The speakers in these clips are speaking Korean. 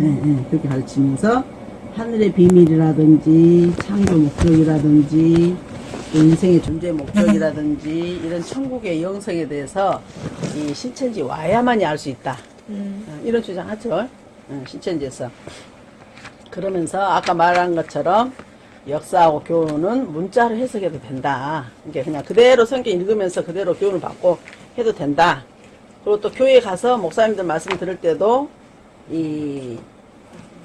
예, 예, 그렇게 가르치면서 하늘의 비밀이라든지 창조 목적이라든지 또 인생의 존재 목적이라든지 이런 천국의 영성에 대해서 이 신천지 와야만이 알 수 있다. 어, 이런 주장하죠. 어, 신천지에서. 그러면서 아까 말한 것처럼 역사하고 교훈은 문자로 해석해도 된다. 이게 그냥 그대로 성경 읽으면서 그대로 교훈을 받고 해도 된다. 그리고 또 교회 가서 목사님들 말씀 들을 때도 이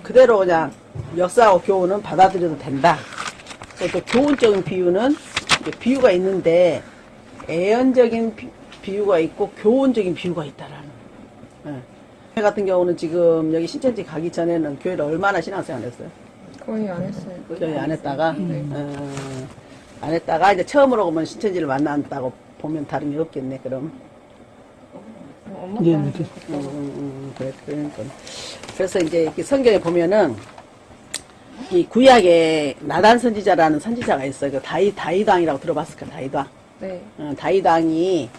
그대로 그냥 역사하고 교훈은 받아들여도 된다. 또 교훈적인 비유는 비유가 있는데 애연적인 비, 비유가 있고 교훈적인 비유가 있다라는. 예. 교회 같은 경우는 지금 여기 신천지 가기 전에는 교회를 얼마나 신앙생활 했어요? 거의 안 했어요. 교회 안 했다가 네. 어, 안 했다가 이제 처음으로 보면 신천지를 만난다고 보면 다름이 없겠네 그럼 어, 엄마 예. 음, 음, 음, 그래 그러니까 그래서 이제 이렇게 성경에 보면은 이 구약에 나단 선지자라는 선지자가 있어요 그 다이 다이당이라고 들어봤을 거야 다이당 네. 어, 다이당이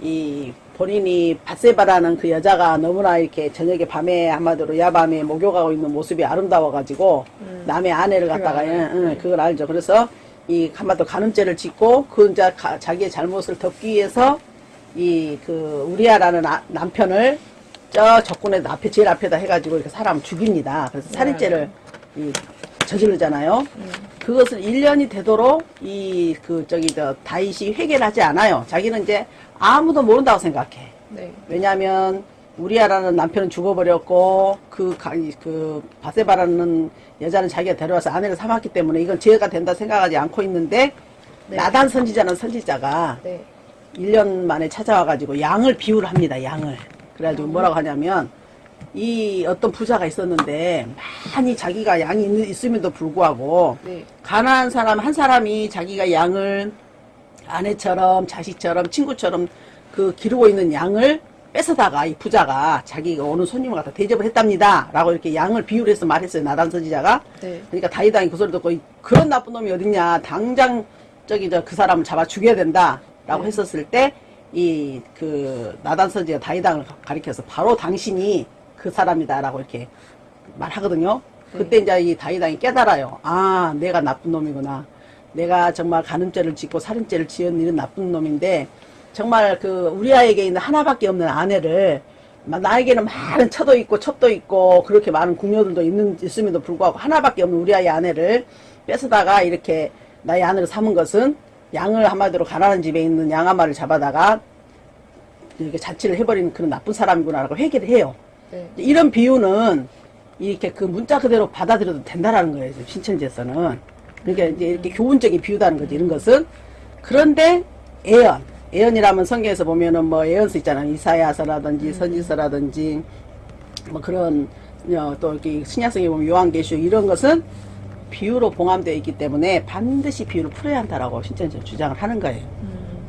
이 본인이 바세바라는 그 여자가 너무나 이렇게 저녁에 밤에 한마디로 야밤에 목욕하고 있는 모습이 아름다워가지고 남의 아내를 갖다가 알아요. 응, 응, 그걸 알죠. 그래서 이 한마디로 간음죄를 짓고 그 이제 자기의 잘못을 덮기 위해서 이 그 우리아라는 아- 남편을 저 적군의 앞에 제일 앞에다 해가지고 이렇게 사람을 죽입니다. 그래서 살인죄를 이 저지르잖아요. 그것을 1년이 되도록 이 그 저기 저 다윗이 회개를 하지 않아요. 자기는 이제 아무도 모른다고 생각해. 네. 왜냐하면 우리아라는 남편은 죽어버렸고 그, 그 바세바라는 여자는 자기가 데려와서 아내를 삼았기 때문에 이건 죄가 된다 생각하지 않고 있는데 네. 나단 선지자는 선지자가 네. 1년 만에 찾아와가지고 양을 비유를 합니다. 양을. 그래가지고 뭐라고 하냐면 이 어떤 부자가 있었는데 많이 자기가 양이 있- 있음에도 불구하고 네. 가난한 사람 한 사람이 자기가 양을 아내처럼 자식처럼 친구처럼 그 기르고 있는 양을 뺏어다가 이 부자가 자기가 오는 손님을 갖다 대접을 했답니다. 라고 이렇게 양을 비유를 해서 말했어요. 나단 선지자가. 네. 그러니까 다이당이 그 소리 듣고 이- 그런 나쁜 놈이 어딨냐. 당장 저기 저 그 사람을 잡아 죽여야 된다. 라고 네. 했었을 때 이 그 나단 선지가 다이당을 가- 가리켜서 바로 당신이 그 사람이다 라고 이렇게 말하거든요. 그때 이제 이 다이당이 깨달아요. 아, 내가 나쁜 놈이구나. 내가 정말 간음죄를 짓고 살인죄를 지은 이런 나쁜 놈인데 정말 그 우리 아이에게 있는 하나밖에 없는 아내를 마- 나에게는 많은 처도 있고 첩도 있고 그렇게 많은 궁녀들도 있는 있음에도 불구하고 하나밖에 없는 우리 아이 아내를 뺏어다가 이렇게 나의 아내를 삼은 것은 양을 한마디로 가난한 집에 있는 양한 마리를 잡아다가 이렇게 자취를 해버리는 그런 나쁜 사람이구나라고 회개를 해요. 네. 이런 비유는 이렇게 그 문자 그대로 받아들여도 된다라는 거예요. 신천지에서는. 그러니까 이제 이렇게 교훈적인 비유다는 거지, 이런 것은. 그런데 예언. 예언이라면 성경에서 보면은 뭐 예언서 있잖아요. 이사야서라든지 선지서라든지 뭐 그런 어, 또 이렇게 신약성에 보면 요한계시록 이런 것은 비유로 봉함되어 있기 때문에 반드시 비유를 풀어야 한다라고 신천지는 주장을 하는 거예요.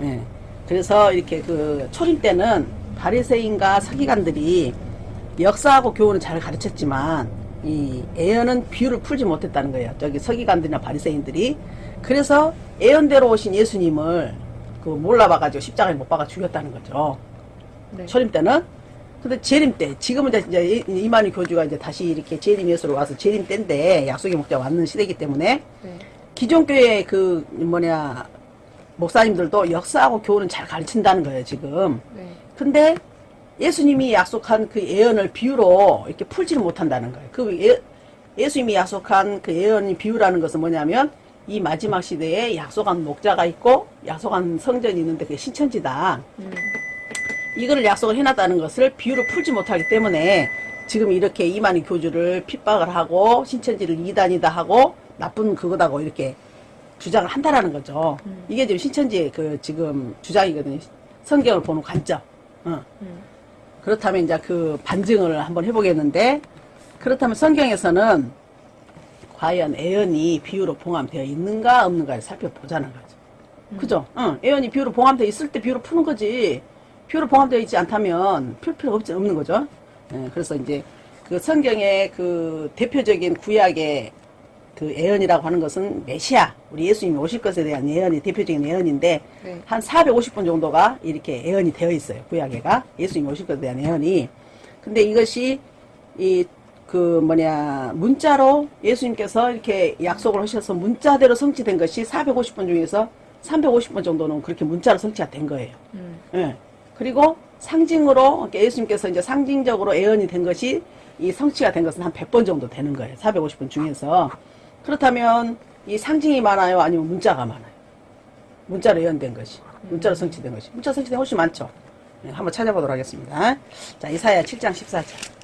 예. 그래서 이렇게 그 초림 때는 바리새인과 서기관들이 역사하고 교훈을 잘 가르쳤지만 이 예언은 비유를 풀지 못했다는 거예요. 저기 서기관들이나 바리새인들이 그래서 예언대로 오신 예수님을 그 몰라봐가지고 십자가에 못 박아 죽였다는 거죠. 네. 초림 때는 근데 재림 때 지금은 이제- 이만희 교주가 이제 다시 이렇게 재림 예수로 와서 재림 때인데 약속의 목자 왔는 시대이기 때문에 네. 기존 교회 그 뭐냐 목사님들도 역사하고 교훈은 잘 가르친다는 거예요 지금. 네. 근데 예수님이 약속한 그 예언을 비유로 이렇게 풀지를 못한다는 거예요. 그 예, 예수님이 약속한 그 예언이 비유라는 것은 뭐냐면 이 마지막 시대에 약속한 목자가 있고 약속한 성전이 있는데 그게 신천지다. 음. 이거를 약속을 해놨다는 것을 비유로 풀지 못하기 때문에 지금 이렇게 이만희 교주를 핍박을 하고 신천지를 이단이다 하고 나쁜 그거다고 이렇게 주장을 한다라는 거죠. 이게 지금 신천지의 그 지금 주장이거든요. 성경을 보는 관점. 어. 음. 그렇다면 이제 그 반증을 한번 해보겠는데 그렇다면 성경에서는 과연 애언이 비유로 봉함되어 있는가 없는가를 살펴보자는 거죠. 그죠? 응. 예언이 비유로 봉함되어 있을 때 비유로 푸는 거지. 비유로 봉함되어 있지 않다면 풀 필요가 없지, 없는 거죠. 예, 그래서 이제 그 성경의 그 대표적인 구약의 그 예언이라고 하는 것은 메시아, 우리 예수님이 오실 것에 대한 예언이 대표적인 예언인데 네. 한 450번 정도가 이렇게 예언이 되어 있어요. 구약에가 예수님이 오실 것에 대한 예언이. 근데 이것이 이 그 뭐냐 문자로 예수님께서 이렇게 약속을 하셔서 문자대로 성취된 것이 450번 중에서 350번 정도는 그렇게 문자로 성취가 된 거예요. 음. 예. 그리고 상징으로 예수님께서 이제 상징적으로 예언이 된 것이 이 성취가 된 것은 한 100번 정도 되는 거예요. 450번 중에서. 그렇다면 이 상징이 많아요? 아니면 문자가 많아요? 문자로 예언된 것이. 문자로 성취된 것이. 문자 성취된 훨씬 많죠. 네, 한번 찾아보도록 하겠습니다. 자, 이사야 7장 14절.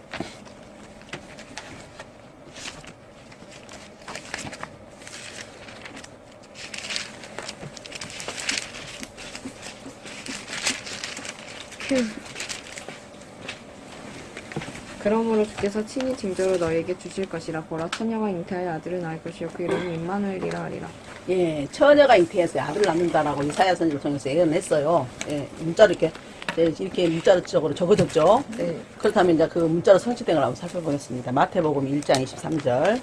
그러므로 주께서 친히 징조로 너에게 주실 것이라 보라 처녀가 잉태하여 아들을 낳을 것이요 그 이름이 임마누엘이라 하리라 예, 처녀가 잉태해서 아들을 낳는다라고 이사야 선지를 통해서 예언했어요. 예, 문자로 이렇게, 네, 이렇게 문자적으로 적어졌죠. 네. 그렇다면 이제 그 문자로 성취된 걸 한번 살펴보겠습니다. 마태복음 1장 23절.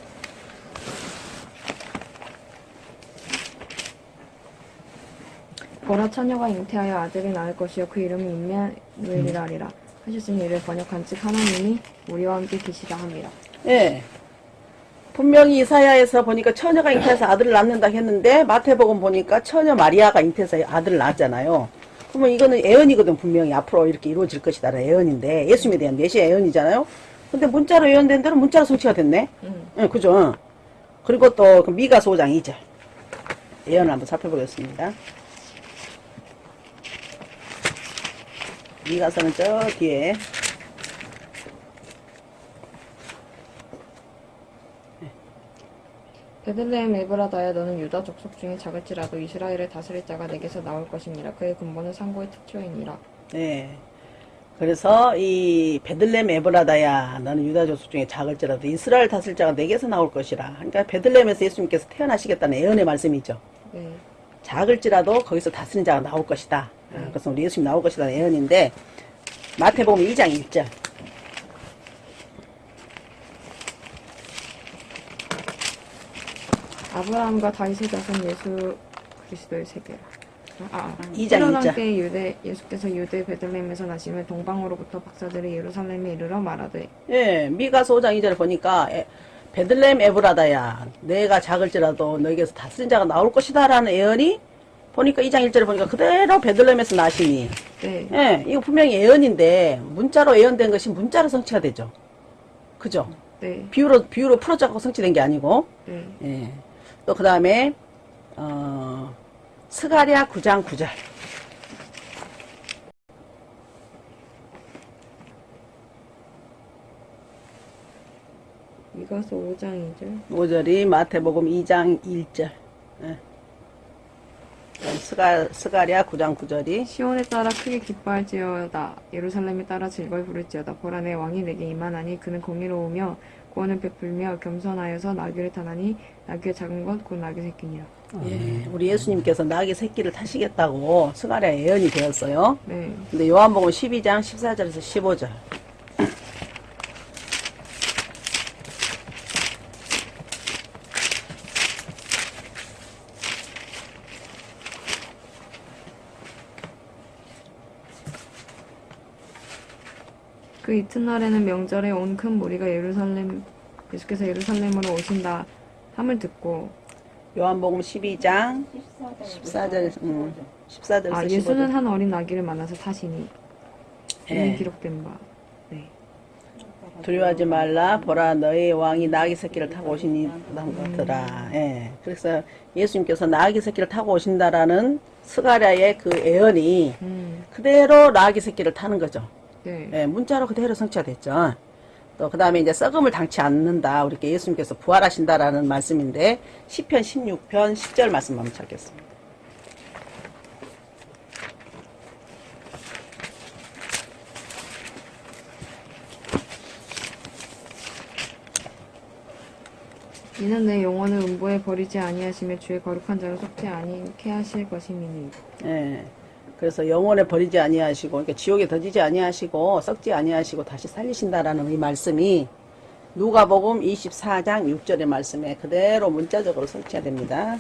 보라 처녀가 잉태하여 아들을 낳을 것이요 그 이름이 임마누엘이라 하리라 하셨으니 이를 번역한 즉 하나님이 우리와 함께 계시다 함이라 예. 분명히 이사야에서 보니까 처녀가 잉태해서 아들을 낳는다 했는데 마태복음 보니까 처녀 마리아가 잉태해서 아들을 낳았잖아요. 그러면 이거는 예언이거든 분명히 앞으로 이렇게 이루어질 것이다라는 예언인데 예수님에 대한 메시아 예언이잖아요. 근데 문자로 예언된 대로 문자로 성취가 됐네. 음. 예, 그죠? 그리고 또그 미가서 5장 2절 예언을 한번 살펴보겠습니다. 미가서는 저 뒤에 베들레헴 에브라다야 너는 유다 족속 중에 작을지라도 이스라엘을 다스릴 자가 내게서 나올 것이니라 그의 근본은 상고의 특초이니라 네. 그래서 이 베들렘 에브라다야 너는 유다 족속 중에 작을지라도 이스라엘 다스릴 자가 내게서 나올 것이라. 그러니까 베들렘에서 예수님께서 태어나시겠다는 예언의 말씀이죠. 네. 작을지라도 거기서 다스린 자가 나올 것이다. 아, 그래서 우리 예수님 나올 것이다 예언인데 마태복음 2장 1절. 아브라함과 다윗의 자손 예수 그리스도의 세계라. 아, 아. 헤롯 이장. 때 유대 예수께서 유대 베들레헴에서 나시며 동방으로부터 박사들이 예루살렘에 이르러 말하되 예, 미가서 5장 2절을 보니까 에, 베들렘 에브라다야 내가 작을지라도 너에게서 다스린 자가 나올 것이다 라는 예언이 보니까 2장 1절을 보니까 그대로 베들렘에서 나시니 네. 예, 이거 분명히 예언인데 문자로 예언된 것이 문자로 성취가 되죠. 그죠? 네. 비유로 비유로 풀어잡고 성취된 게 아니고 네. 예. 또 그다음에 어 스가랴 9장 9절. 미가서 5장 2절. 5절이 마태복음 2장 1절. 예. 스가 스가랴 9장 9절이. 시온의 딸아 크게 기뻐할지어다. 예루살렘의 딸아 즐거이 부를지어다. 보라 네 왕이 네게 임하나니 그는 공의로우며 구원을 베풀며 겸손하여서 나귀를 타나니 나귀의 작은 것 곧 나귀 새끼니라. 예, 우리 예수님께서 나귀 새끼를 타시겠다고 스가랴 예언이 되었어요. 네. 근데 요한복음 12장 14절에서 15절. 그 이튿날에는 명절에 온 큰 무리가 예루살렘 예수께서 예루살렘으로 오신다 함을 듣고 요한복음 12장 14절, 음, 14절에서 아 15절. 예수는 한 어린 나귀를 만나서 타시니 이미 예. 기록된 바 네. 두려워하지 말라 보라 너의 왕이 나귀 새끼를 타고 오시니 같더라. 예. 그래서 예수님께서 나귀 새끼를 타고 오신다라는 스가랴의 그 예언이 음, 그대로 나귀 새끼를 타는 거죠. 네. 예, 문자로 그대로 성취가 됐죠. 또 그 다음에 이제 썩음을 당치 않는다. 우리 예수님께서 부활하신다라는 말씀인데 시편 16편 10절 말씀 한번 찾겠습니다. 이는 내 영혼을 음보에 버리지 아니하시며 주의 거룩한 자로 속지 아니케 하실 것이니니 예. 그래서 영원에 버리지 아니하시고 그러니까 지옥에 던지지 아니하시고 썩지 아니하시고 다시 살리신다라는 이 말씀이 누가복음 24장 6절의 말씀에 그대로 문자적으로 성취가 됩니다.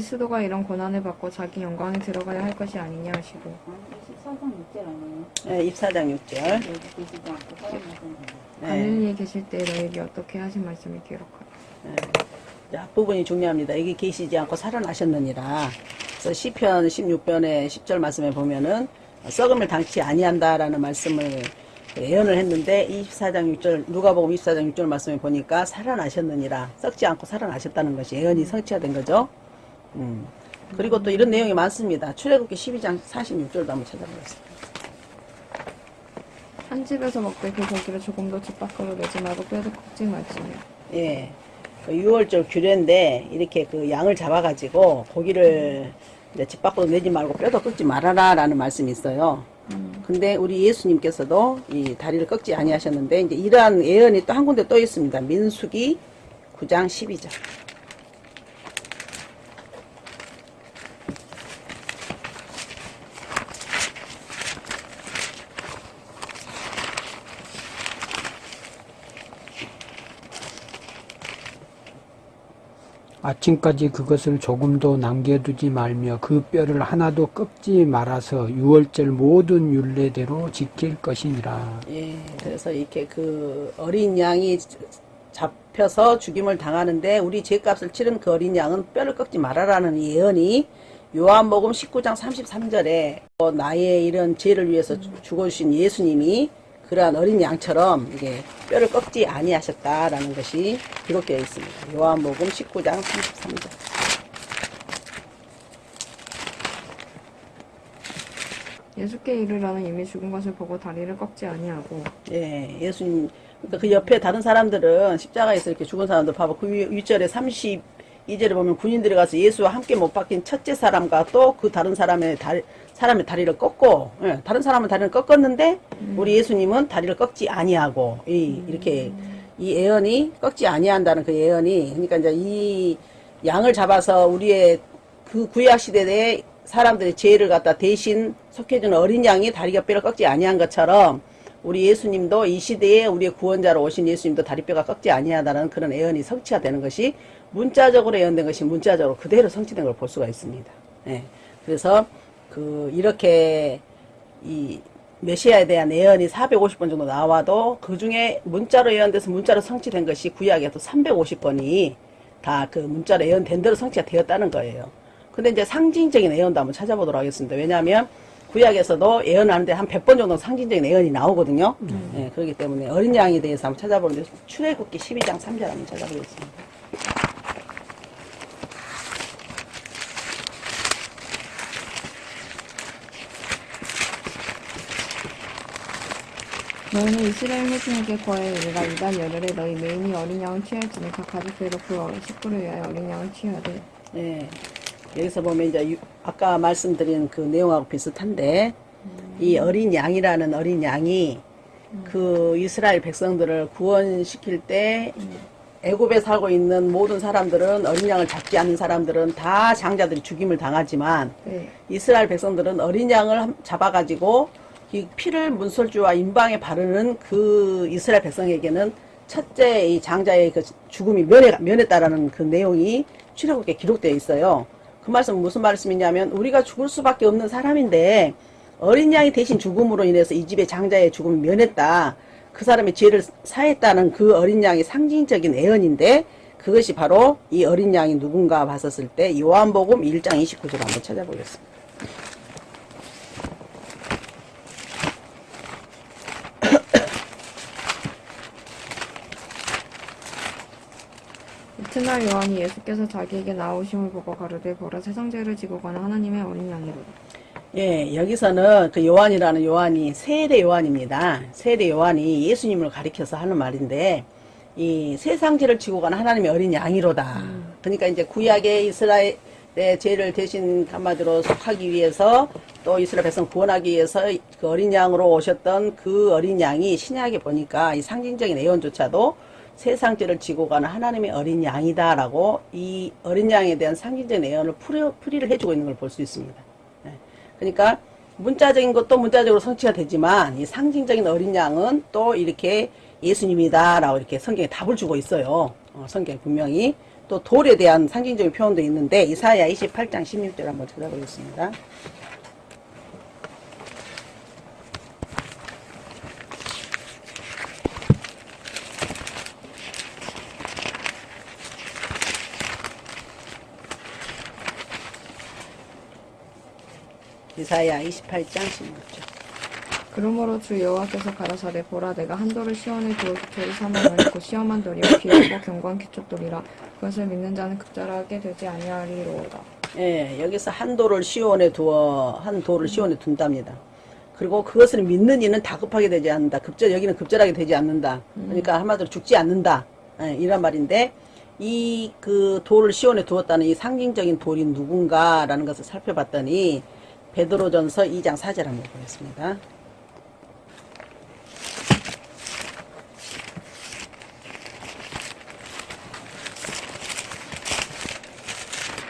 그리스도가 이런 고난을 받고 자기 영광에 들어가야 할 것이 아니냐 하시고 14장 6절 아니에요? 네, 24장 6절. 여기 계시지 않고 살아나신 네. 갈릴리에 계실 때 너에게 어떻게 하신 말씀을 기록하라. 자, 부분이 중요합니다. 여기 계시지 않고 살아나셨느니라. 그래서 시편 16편의 10절 말씀에 보면은 썩음을 당치 아니한다라는 말씀을 예언을 했는데 24장 6절 누가복음 24장 6절 말씀에 보니까 살아나셨느니라 썩지 않고 살아나셨다는 것이 예언이 성취가 된 거죠. 음. 그리고 또 이런 내용이 많습니다. 출애굽기 12장 46절도 한번 찾아보겠습니다. 한 집에서 먹되 그 고기를 조금도 집 밖으로 내지 말고 뼈도 굽지 말지며 예. 그 6월절 규례인데 이렇게 그 양을 잡아가지고 고기를 이제 집 밖으로 내지 말고 뼈도 꺾지 말아라 라는 말씀이 있어요. 근데 우리 예수님께서도 이 다리를 꺾지 아니하셨는데 이제 이러한 예언이 또 한 군데 또 있습니다. 민수기 9장 12절. 아침까지 그것을 조금도 남겨두지 말며 그 뼈를 하나도 꺾지 말아서 유월절 모든 율례대로 지킬 것이니라. 예. 그래서 이렇게 그 어린 양이 잡혀서 죽임을 당하는데 우리 죄값을 치른 그 어린 양은 뼈를 꺾지 말아라는 이 예언이 요한복음 19장 33절에 나의 이런 죄를 위해서 주- 죽어주신 예수님이 그러한 어린 양처럼 이게 뼈를 꺾지 아니하셨다라는 것이 기록되어 있습니다. 요한복음 19장 33절. 예수께 이르러는 이미 죽은 것을 보고 다리를 꺾지 아니하고 예, 예수님. 그러니까 그 옆에 다른 사람들은 십자가에서 이렇게 죽은 사람들 봐봐. 그 위- 윗절에 32절에 보면 군인들이 가서 예수와 함께 못 박힌 첫째 사람과 또 그 다른 사람의 다리, 사람의 다리를 꺾고, 예, 다른 사람은 다리를 꺾었는데, 우리 예수님은 다리를 꺾지 아니하고, 이, 이렇게, 이 예언이 꺾지 아니한다는 그 예언이, 그러니까 이제 이 양을 잡아서 우리의 그 구약 시대에 사람들의 죄를 갖다 대신 속해주는 어린 양이 다리가 뼈를 꺾지 아니한 것처럼 우리 예수님도 이 시대에 우리의 구원자로 오신 예수님도 다리뼈가 꺾지 아니하다는 그런 예언이 성취가 되는 것이 문자적으로 예언된 것이 문자적으로 그대로 성취된 걸 볼 수가 있습니다. 예. 그래서 그 이렇게 이 메시아에 대한 예언이 450번 정도 나와도 그 중에 문자로 예언돼서 문자로 성취된 것이 구약에 또 350번이 다 그 문자로 예언된 대로 성취가 되었다는 거예요. 근데 이제 상징적인 예언도 한번 찾아보도록 하겠습니다. 왜냐하면 구약에서도 예언하는데 한 100번 정도 상징적인 예언이 나오거든요. 예, 그렇기 때문에 어린 양에 대해서 한번 찾아보는데 출애굽기 12장 3절 한번 찾아보겠습니다. 너희는 이스라엘 회중에게 거하여 이르라 이달 열흘에 너희 메인이 어린 양을 취할지니 각 가족대로 그 어- 식구를 위하여 어린 양을 취하되 예. 여기서 보면 이제 유- 아까 말씀드린 그 내용하고 비슷한데 이 어린 양이라는 어린 양이 그 이스라엘 백성들을 구원시킬 때 애굽에 살고 있는 모든 사람들은 어린 양을 잡지 않는 사람들은 다 장자들이 죽임을 당하지만 네. 이스라엘 백성들은 어린 양을 함- 잡아가지고 이 피를 문설주와 임방에 바르는 그 이스라엘 백성에게는 첫째 이 장자의 그 죽음이 면해, 면했다라는 그 내용이 출애굽기에 기록되어 있어요. 그 말씀은 무슨 말씀이냐면 우리가 죽을 수밖에 없는 사람인데 어린 양이 대신 죽음으로 인해서 이 집의 장자의 죽음이 면했다. 그 사람의 죄를 사했다는 그 어린 양의 상징적인 애언인데 그것이 바로 이 어린 양이 누군가 봤었을 때 요한복음 1장 29절 한번 찾아보겠습니다. 이튿날 요한이 예수께서 자기에게 나오심을 보고 가로되 보라 세상 죄를 지고 가는 하나님의 어린 양이로다 예, 여기서는 그 요한이라는 요한이 세례 요한입니다. 세례 요한이 예수님을 가리켜서 하는 말인데 이 세상죄를 지고 가는 하나님의 어린 양이로다. 그러니까 이제 구약의 이스라엘 의 죄를 대신 한마디로 속하기 위해서 또 이스라엘 백성 구원하기 위해서 그 어린 양으로 오셨던 그 어린 양이 신약에 보니까 이 상징적인 예언조차도 세상죄를 지고 가는 하나님의 어린 양이다라고 이 어린 양에 대한 상징적인 예언을 풀이, 풀이를 해주고 있는 걸 볼 수 있습니다. 예. 그러니까 문자적인 것도 문자적으로 성취가 되지만 이 상징적인 어린 양은 또 이렇게 예수님이다 라고 이렇게 성경에 답을 주고 있어요. 어, 성경에 분명히 또 돌에 대한 상징적인 표현도 있는데 이사야 28장 16절 한번 찾아보겠습니다. 이사야 28장 16절. 그러므로 주 여호와께서 가라사대 보라 내가 한 돌을 시온에 두어 기초를 삼으면 곧 시험한 돌이요 귀하고 견고한 기초돌이라 그것을 믿는 자는 급절하게 되지 아니하리로다. 예, 여기서 한 돌을 시온에 두어 한 돌을 시온에 둔답니다. 그리고 그것을 믿는 이는 다급하게 되지 않는다. 급절 여기는 급절하게 되지 않는다. 그러니까 한마디로 죽지 않는다. 예, 이런 말인데 이 그 돌을 시온에 두었다는 이 상징적인 돌이 누군가라는 것을 살펴봤더니 베드로전서 2장 4절 한번 보겠습니다.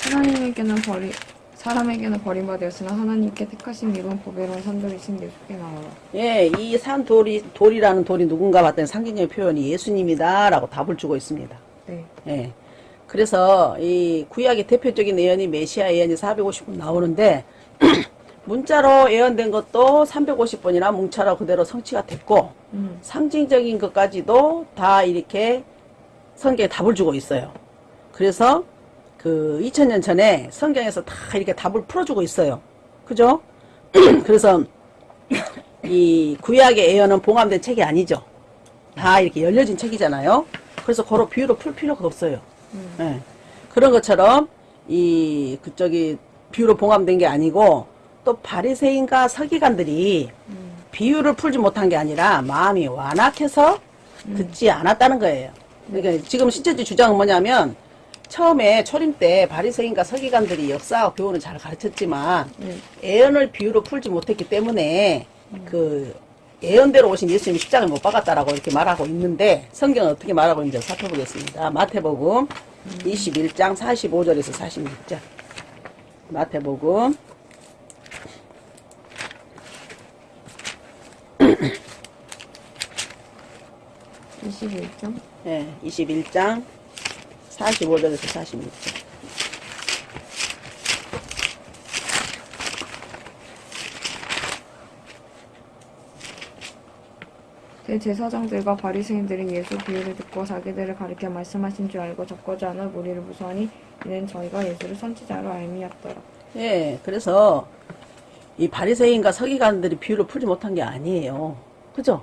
하나님에게는 버리 사람에게는 버림받았으나 하나님께 택하신 이분 보배로운 산돌이신 예수께 나오라. 예, 이 산 돌이 돌이라는 돌이 누군가 봤더니 상징적인 표현이 예수님이다라고 답을 주고 있습니다. 네. 예. 그래서 이 구약의 대표적인 예언이 메시아 예언이 450번 나오는데 문자로 예언된 것도 350번이나 뭉차로 그대로 성취가 됐고 음. 상징적인 것까지도 다 이렇게 성경에 답을 주고 있어요. 그래서 그 2000년 전에 성경에서 다 이렇게 답을 풀어주고 있어요. 그죠? 그래서 이 구약의 예언은 봉함된 책이 아니죠. 다 이렇게 열려진 책이잖아요. 그래서 그런 비유로 풀 필요가 없어요. 예. 그런 것처럼 이 그쪽이 비유로 봉함된 게 아니고 또 바리새인과 서기관들이 비유를 풀지 못한 게 아니라 마음이 완악해서 듣지 않았다는 거예요. 그러니까 지금 신천지 주장은 뭐냐면 처음에 초림 때 바리새인과 서기관들이 역사와 교훈을 잘 가르쳤지만 네. 예언을 비유로 풀지 못했기 때문에 그 예언대로 오신 예수님이 십자가를 못 박았다라고 이렇게 말하고 있는데 성경은 어떻게 말하고 있는지 살펴보겠습니다. 마태복음 21장 45절에서 46절. 마태복음 21점. 예, 21장 45절에서 46절. 대제사장들과 바리새인들이 예수 비유를 듣고 자기들을 가리켜 말씀하신 줄 알고 적고지 않아 무리를 무서하니 이는 저희가 예수를 선지자로 알미였더라. 예, 그래서 이 바리새인과 서기관들이 비유를 풀지 못한 게 아니에요. 그죠?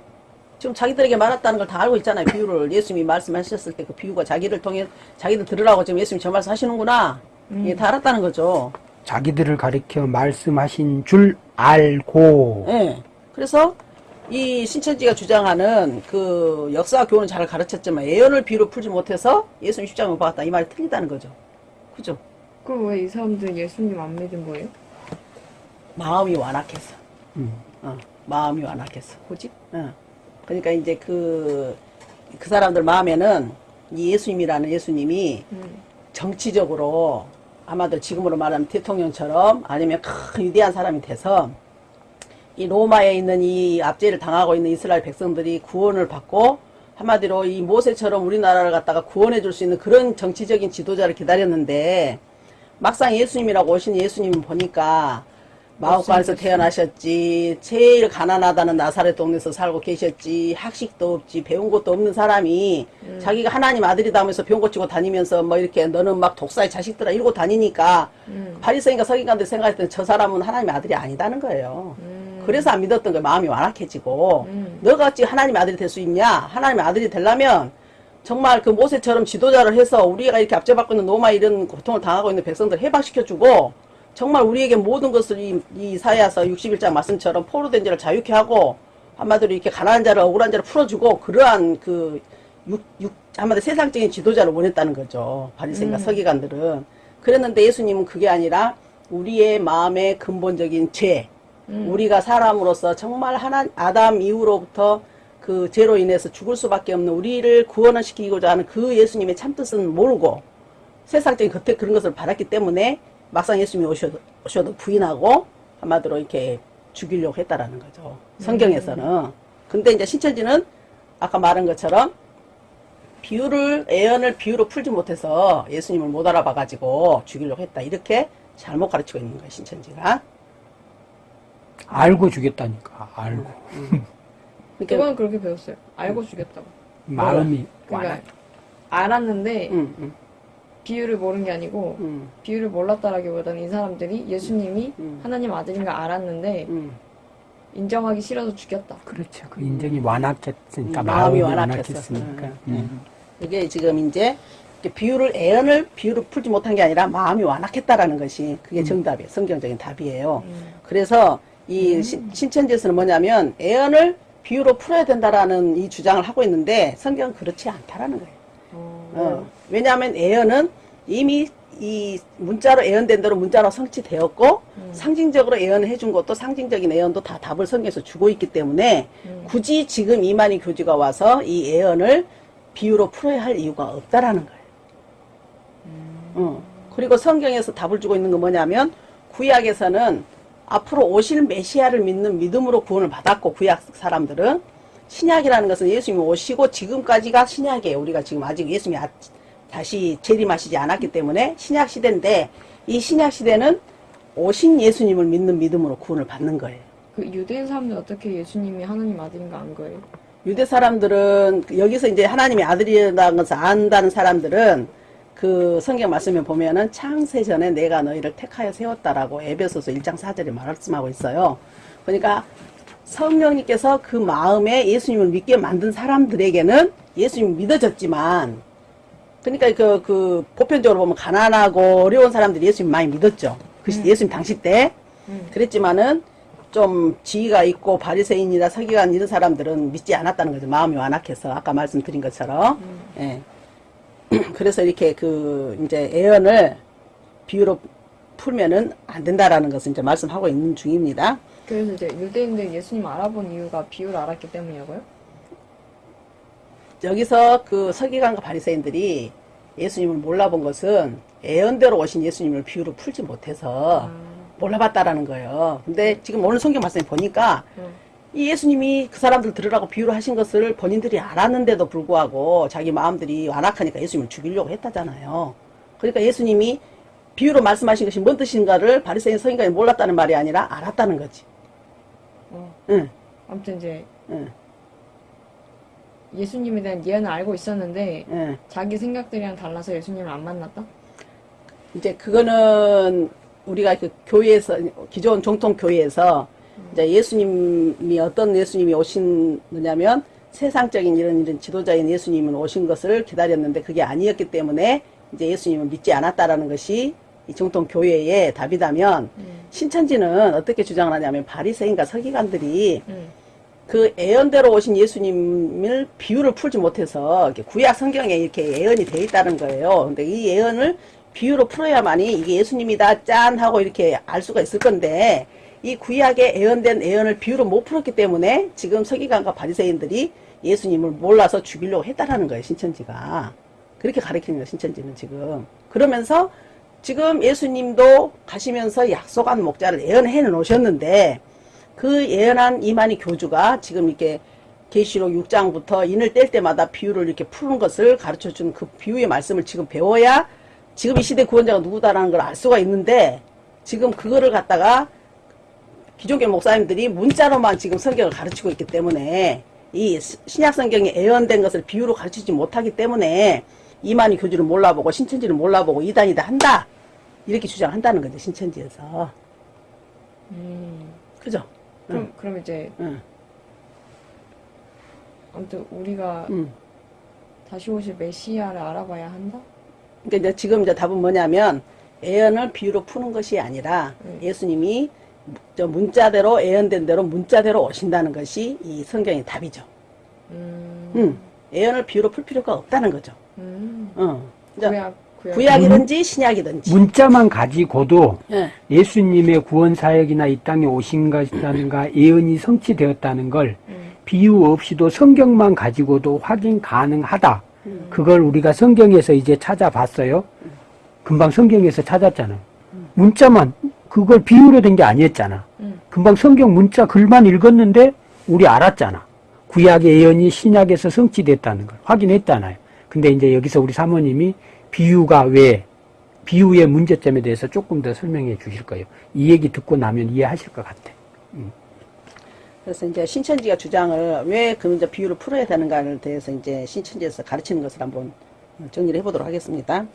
지금 자기들에게 말했다는 걸 다 알고 있잖아요. 비유를 예수님이 말씀하셨을 때 그 비유가 자기를 통해 자기들 들으라고 지금 예수님이 저 말씀 하시는구나. 예, 다 알았다는 거죠. 자기들을 가리켜 말씀하신 줄 알고 예. 그래서 이 신천지가 주장하는 그 역사와 교훈은 잘 가르쳤지만 예언을 비유로 풀지 못해서 예수님 십자가 못 박았다 이 말이 틀리다는 거죠. 그죠? 그럼 왜 이 사람들은 예수님 안 믿은 거예요? 마음이 완악해서. 음. 어, 마음이 완악해서. 고집? 어. 그러니까 이제 그, 그 사람들 마음에는 이 예수님이라는 예수님이 음. 정치적으로 아마도 지금으로 말하면 대통령처럼 아니면 큰 위대한 사람이 돼서 이 로마에 있는 이 압제를 당하고 있는 이스라엘 백성들이 구원을 받고 한마디로 이 모세처럼 우리나라를 갖다가 구원해 줄 수 있는 그런 정치적인 지도자를 기다렸는데 막상 예수님이라고 오신 예수님 보니까 마옥관에서 태어나셨지 제일 가난하다는 나사렛 동네에서 살고 계셨지 학식도 없지 배운 것도 없는 사람이 자기가 하나님 아들이다 하면서 병 고 치고 다니면서 뭐 이렇게 너는 막 독사의 자식들아 이러고 다니니까 음. 바리새인과 서기관들 생각했을 때저 사람은 하나님의 아들이 아니다는 거예요. 음. 그래서 안 믿었던 거예요. 마음이 완악해지고 음. 너가 어찌 하나님의 아들이 될 수 있냐? 하나님의 아들이 되려면 정말 그 모세처럼 지도자를 해서 우리가 이렇게 압제받고 있는 노마 이런 고통을 당하고 있는 백성들 해방시켜주고 정말 우리에게 모든 것을 이, 이 사야서 61장 말씀처럼 포로된 자를 자유케 하고 한마디로 이렇게 가난한 자를 억울한 자를 풀어주고 그러한 그 육, 육, 한마디로 세상적인 지도자를 원했다는 거죠. 바리새인과 음. 서기관들은. 그랬는데 예수님은 그게 아니라 우리의 마음의 근본적인 죄, 음. 우리가 사람으로서 정말 하나 아담 이후로부터 그 죄로 인해서 죽을 수밖에 없는 우리를 구원을 시키고자 하는 그 예수님의 참뜻은 모르고 세상적인 겉에 그런 것을 바랐기 때문에 막상 예수님이 오셔도, 오셔도 부인하고 한마디로 이렇게 죽이려고 했다라는 거죠. 성경에서는. 근데 이제 신천지는 아까 말한 것처럼 비유를 애언을 비유로 풀지 못해서 예수님을 못 알아봐 가지고 죽이려고 했다. 이렇게 잘못 가르치고 있는 거예요, 신천지가. 알고 주겠다니까. 알고. 그러니까 그건 그렇게 배웠어요. 알고 주겠다고. 마음이 그러니까. 알았는데 음, 음, 비유를 모른 게 아니고 음, 비유를 몰랐다라기보다는 이 사람들이 예수님이 음. 하나님 아들인 걸 알았는데 음. 인정하기 싫어서 죽였다. 그렇죠. 그 인정이 완악했으니까 음, 마음이. 완악했으니까. 음, 음. 이게 지금 이제 비유를 애언을 비유를 풀지 못한 게 아니라 마음이 완악했다라는 것이 그게 정답이에요. 성경적인 답이에요. 음. 그래서 이 신- 신천지에서는 뭐냐면 애언을 비유로 풀어야 된다라는 이 주장을 하고 있는데 성경은 그렇지 않다라는 거예요. 어, 어, 왜냐하면 애언은 이미 이 문자로 애언된 대로 문자로 성취되었고 음. 상징적으로 애언을 해준 것도 상징적인 애언도 다 답을 성경에서 주고 있기 때문에 음. 굳이 지금 이만희 교주가 와서 이 애언을 비유로 풀어야 할 이유가 없다라는 거예요. 어. 그리고 성경에서 답을 주고 있는 건 뭐냐면 구약에서는 앞으로 오실 메시아를 믿는 믿음으로 구원을 받았고 구약 사람들은 신약이라는 것은 예수님이 오시고 지금까지가 신약이에요. 우리가 지금 아직 예수님이 아- 다시 재림하시지 않았기 때문에 신약 시대인데 이 신약 시대는 오신 예수님을 믿는 믿음으로 구원을 받는 거예요. 그 유대인 사람들 어떻게 예수님이 하나님 아들인가 안 거예요? 유대 사람들은 여기서 이제 하나님의 아들이라는 것을 안다는 사람들은 그 성경 말씀에 보면은 창세 전에 내가 너희를 택하여 세웠다라고 에베소서 1장 4절에 말씀하고 있어요. 그러니까 성령님께서 그 마음에 예수님을 믿게 만든 사람들에게는 예수님이 믿어졌지만 그러니까 그, 그 보편적으로 보면 가난하고 어려운 사람들이 예수님 많이 믿었죠. 그 시- 예수님 당시 때 음. 그랬지만은 좀 지위가 있고 바리새인이나 서기관 이런 사람들은 믿지 않았다는 거죠. 마음이 완악해서 아까 말씀드린 것처럼. 예. 그래서 이렇게 그 이제 애언을 비유로 풀면은 안 된다라는 것을 이제 말씀하고 있는 중입니다. 그래서 이제 유대인들 예수님 알아본 이유가 비유를 알았기 때문이라고요? 여기서 그 서기관과 바리새인들이 예수님을 몰라본 것은 애언대로 오신 예수님을 비유로 풀지 못해서 아, 몰라봤다라는 거예요. 근데 지금 오늘 성경 말씀에 보니까 음. 이 예수님이 그 사람들 들으라고 비유를 하신 것을 본인들이 알았는데도 불구하고 자기 마음들이 완악하니까 예수님을 죽이려고 했다잖아요. 그러니까 예수님이 비유로 말씀하신 것이 뭔 뜻인가를 바리새인 서기관이 몰랐다는 말이 아니라 알았다는 거지. 어. 응, 아무튼 이제 응, 예수님에 대한 예언을 알고 있었는데 응. 자기 생각들이랑 달라서 예수님을 안 만났다? 이제 그거는 우리가 그 교회에서 기존 정통 교회에서 이제 예수님이 어떤 예수님이 오시느냐면 세상적인 이런 이런 지도자인 예수님은 오신 것을 기다렸는데 그게 아니었기 때문에 이제 예수님을 믿지 않았다라는 것이 이 정통 교회의 답이다면 음. 신천지는 어떻게 주장을 하냐면 바리새인과 서기관들이 음. 그 예언대로 오신 예수님을 비유를 풀지 못해서 구약 성경에 이렇게 예언이 돼 있다는 거예요. 근데 이 예언을 비유로 풀어야만이 이게 예수님이다 짠 하고 이렇게 알 수가 있을 건데 이 구약에 예언된 예언을 비유로 못 풀었기 때문에 지금 서기관과 바리새인들이 예수님을 몰라서 죽이려고 했다라는 거예요. 신천지가 그렇게 가르치는 거예요. 신천지는 지금 그러면서 지금 예수님도 가시면서 약속한 목자를 예언해 놓으셨는데 그 예언한 이만희 교주가 지금 이렇게 계시록 6장부터 인을 뗄 때마다 비유를 이렇게 푸는 것을 가르쳐 준그 비유의 말씀을 지금 배워야 지금 이 시대 구원자가 누구다라는 걸 알 수가 있는데 지금 그거를 갖다가 기존교 목사님들이 문자로만 지금 성경을 가르치고 있기 때문에 이 시- 신약 성경에 예언된 것을 비유로 가르치지 못하기 때문에 이만희 교주를 몰라보고 신천지를 몰라보고 이단이다 한다 이렇게 주장한다는 거죠 신천지에서 음. 그죠? 그럼 그럼 이제 응, 아무튼 우리가 응. 다시 오실 메시아를 알아봐야 한다? 그러니까 이제 지금 이제 답은 뭐냐면 예언을 비유로 푸는 것이 아니라 음. 예수님이 저 문자대로 예언된 대로 문자대로 오신다는 것이 이 성경의 답이죠. 음. 음. 예언을 비유로 풀 필요가 없다는 거죠. 음. 어. 구약 구약 구약이든지 신약이든지. 문자만 가지고도 예. 예수님의 구원 사역이나 이 땅에 오신 것이라든가 예언이 성취되었다는 걸 음. 비유 없이도 성경만 가지고도 확인 가능하다. 음. 그걸 우리가 성경에서 이제 찾아봤어요. 금방 성경에서 찾았잖아요. 문자만 그걸 비유로 된 게 아니었잖아. 음. 금방 성경 문자 글만 읽었는데 우리 알았잖아. 구약의 예언이 신약에서 성취됐다는 걸 확인했잖아요. 근데 이제 여기서 우리 사모님이 비유가 왜 비유의 문제점에 대해서 조금 더 설명해 주실 거예요. 이 얘기 듣고 나면 이해하실 것 같아. 그래서 이제 신천지가 주장을 왜그 문제 비유를 풀어야 되는가를 대해서 이제 신천지에서 가르치는 것을 한번 정리를 해보도록 하겠습니다.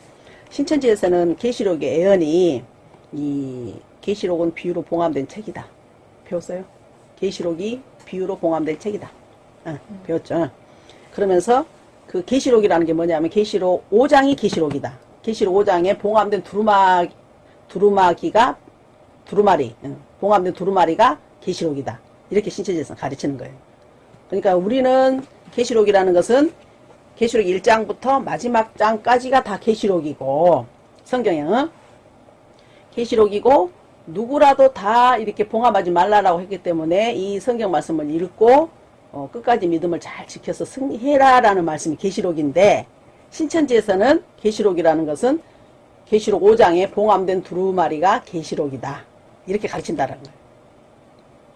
신천지에서는 계시록의 애언이 이 계시록은 비유로 봉함된 책이다. 배웠어요? 계시록이 비유로 봉함된 책이다. 어, 배웠죠? 그러면서 그 계시록이라는 게 뭐냐면 계시록 5장이 계시록이다. 계시록 5장에 봉함된 두루마 두루마기가 두루마리, 응, 봉함된 두루마리가 계시록이다. 이렇게 신천지에서 가르치는 거예요. 그러니까 우리는 계시록이라는 것은 계시록 1장부터 마지막 장까지가 다 계시록이고 성경에 계시록이고 누구라도 다 이렇게 봉함하지 말라라고 했기 때문에 이 성경 말씀을 읽고 어, 끝까지 믿음을 잘 지켜서 승리해라 라는 말씀이 계시록인데 신천지에서는 계시록이라는 것은 계시록 5장에 봉함된 두루마리가 계시록이다. 이렇게 가르친다는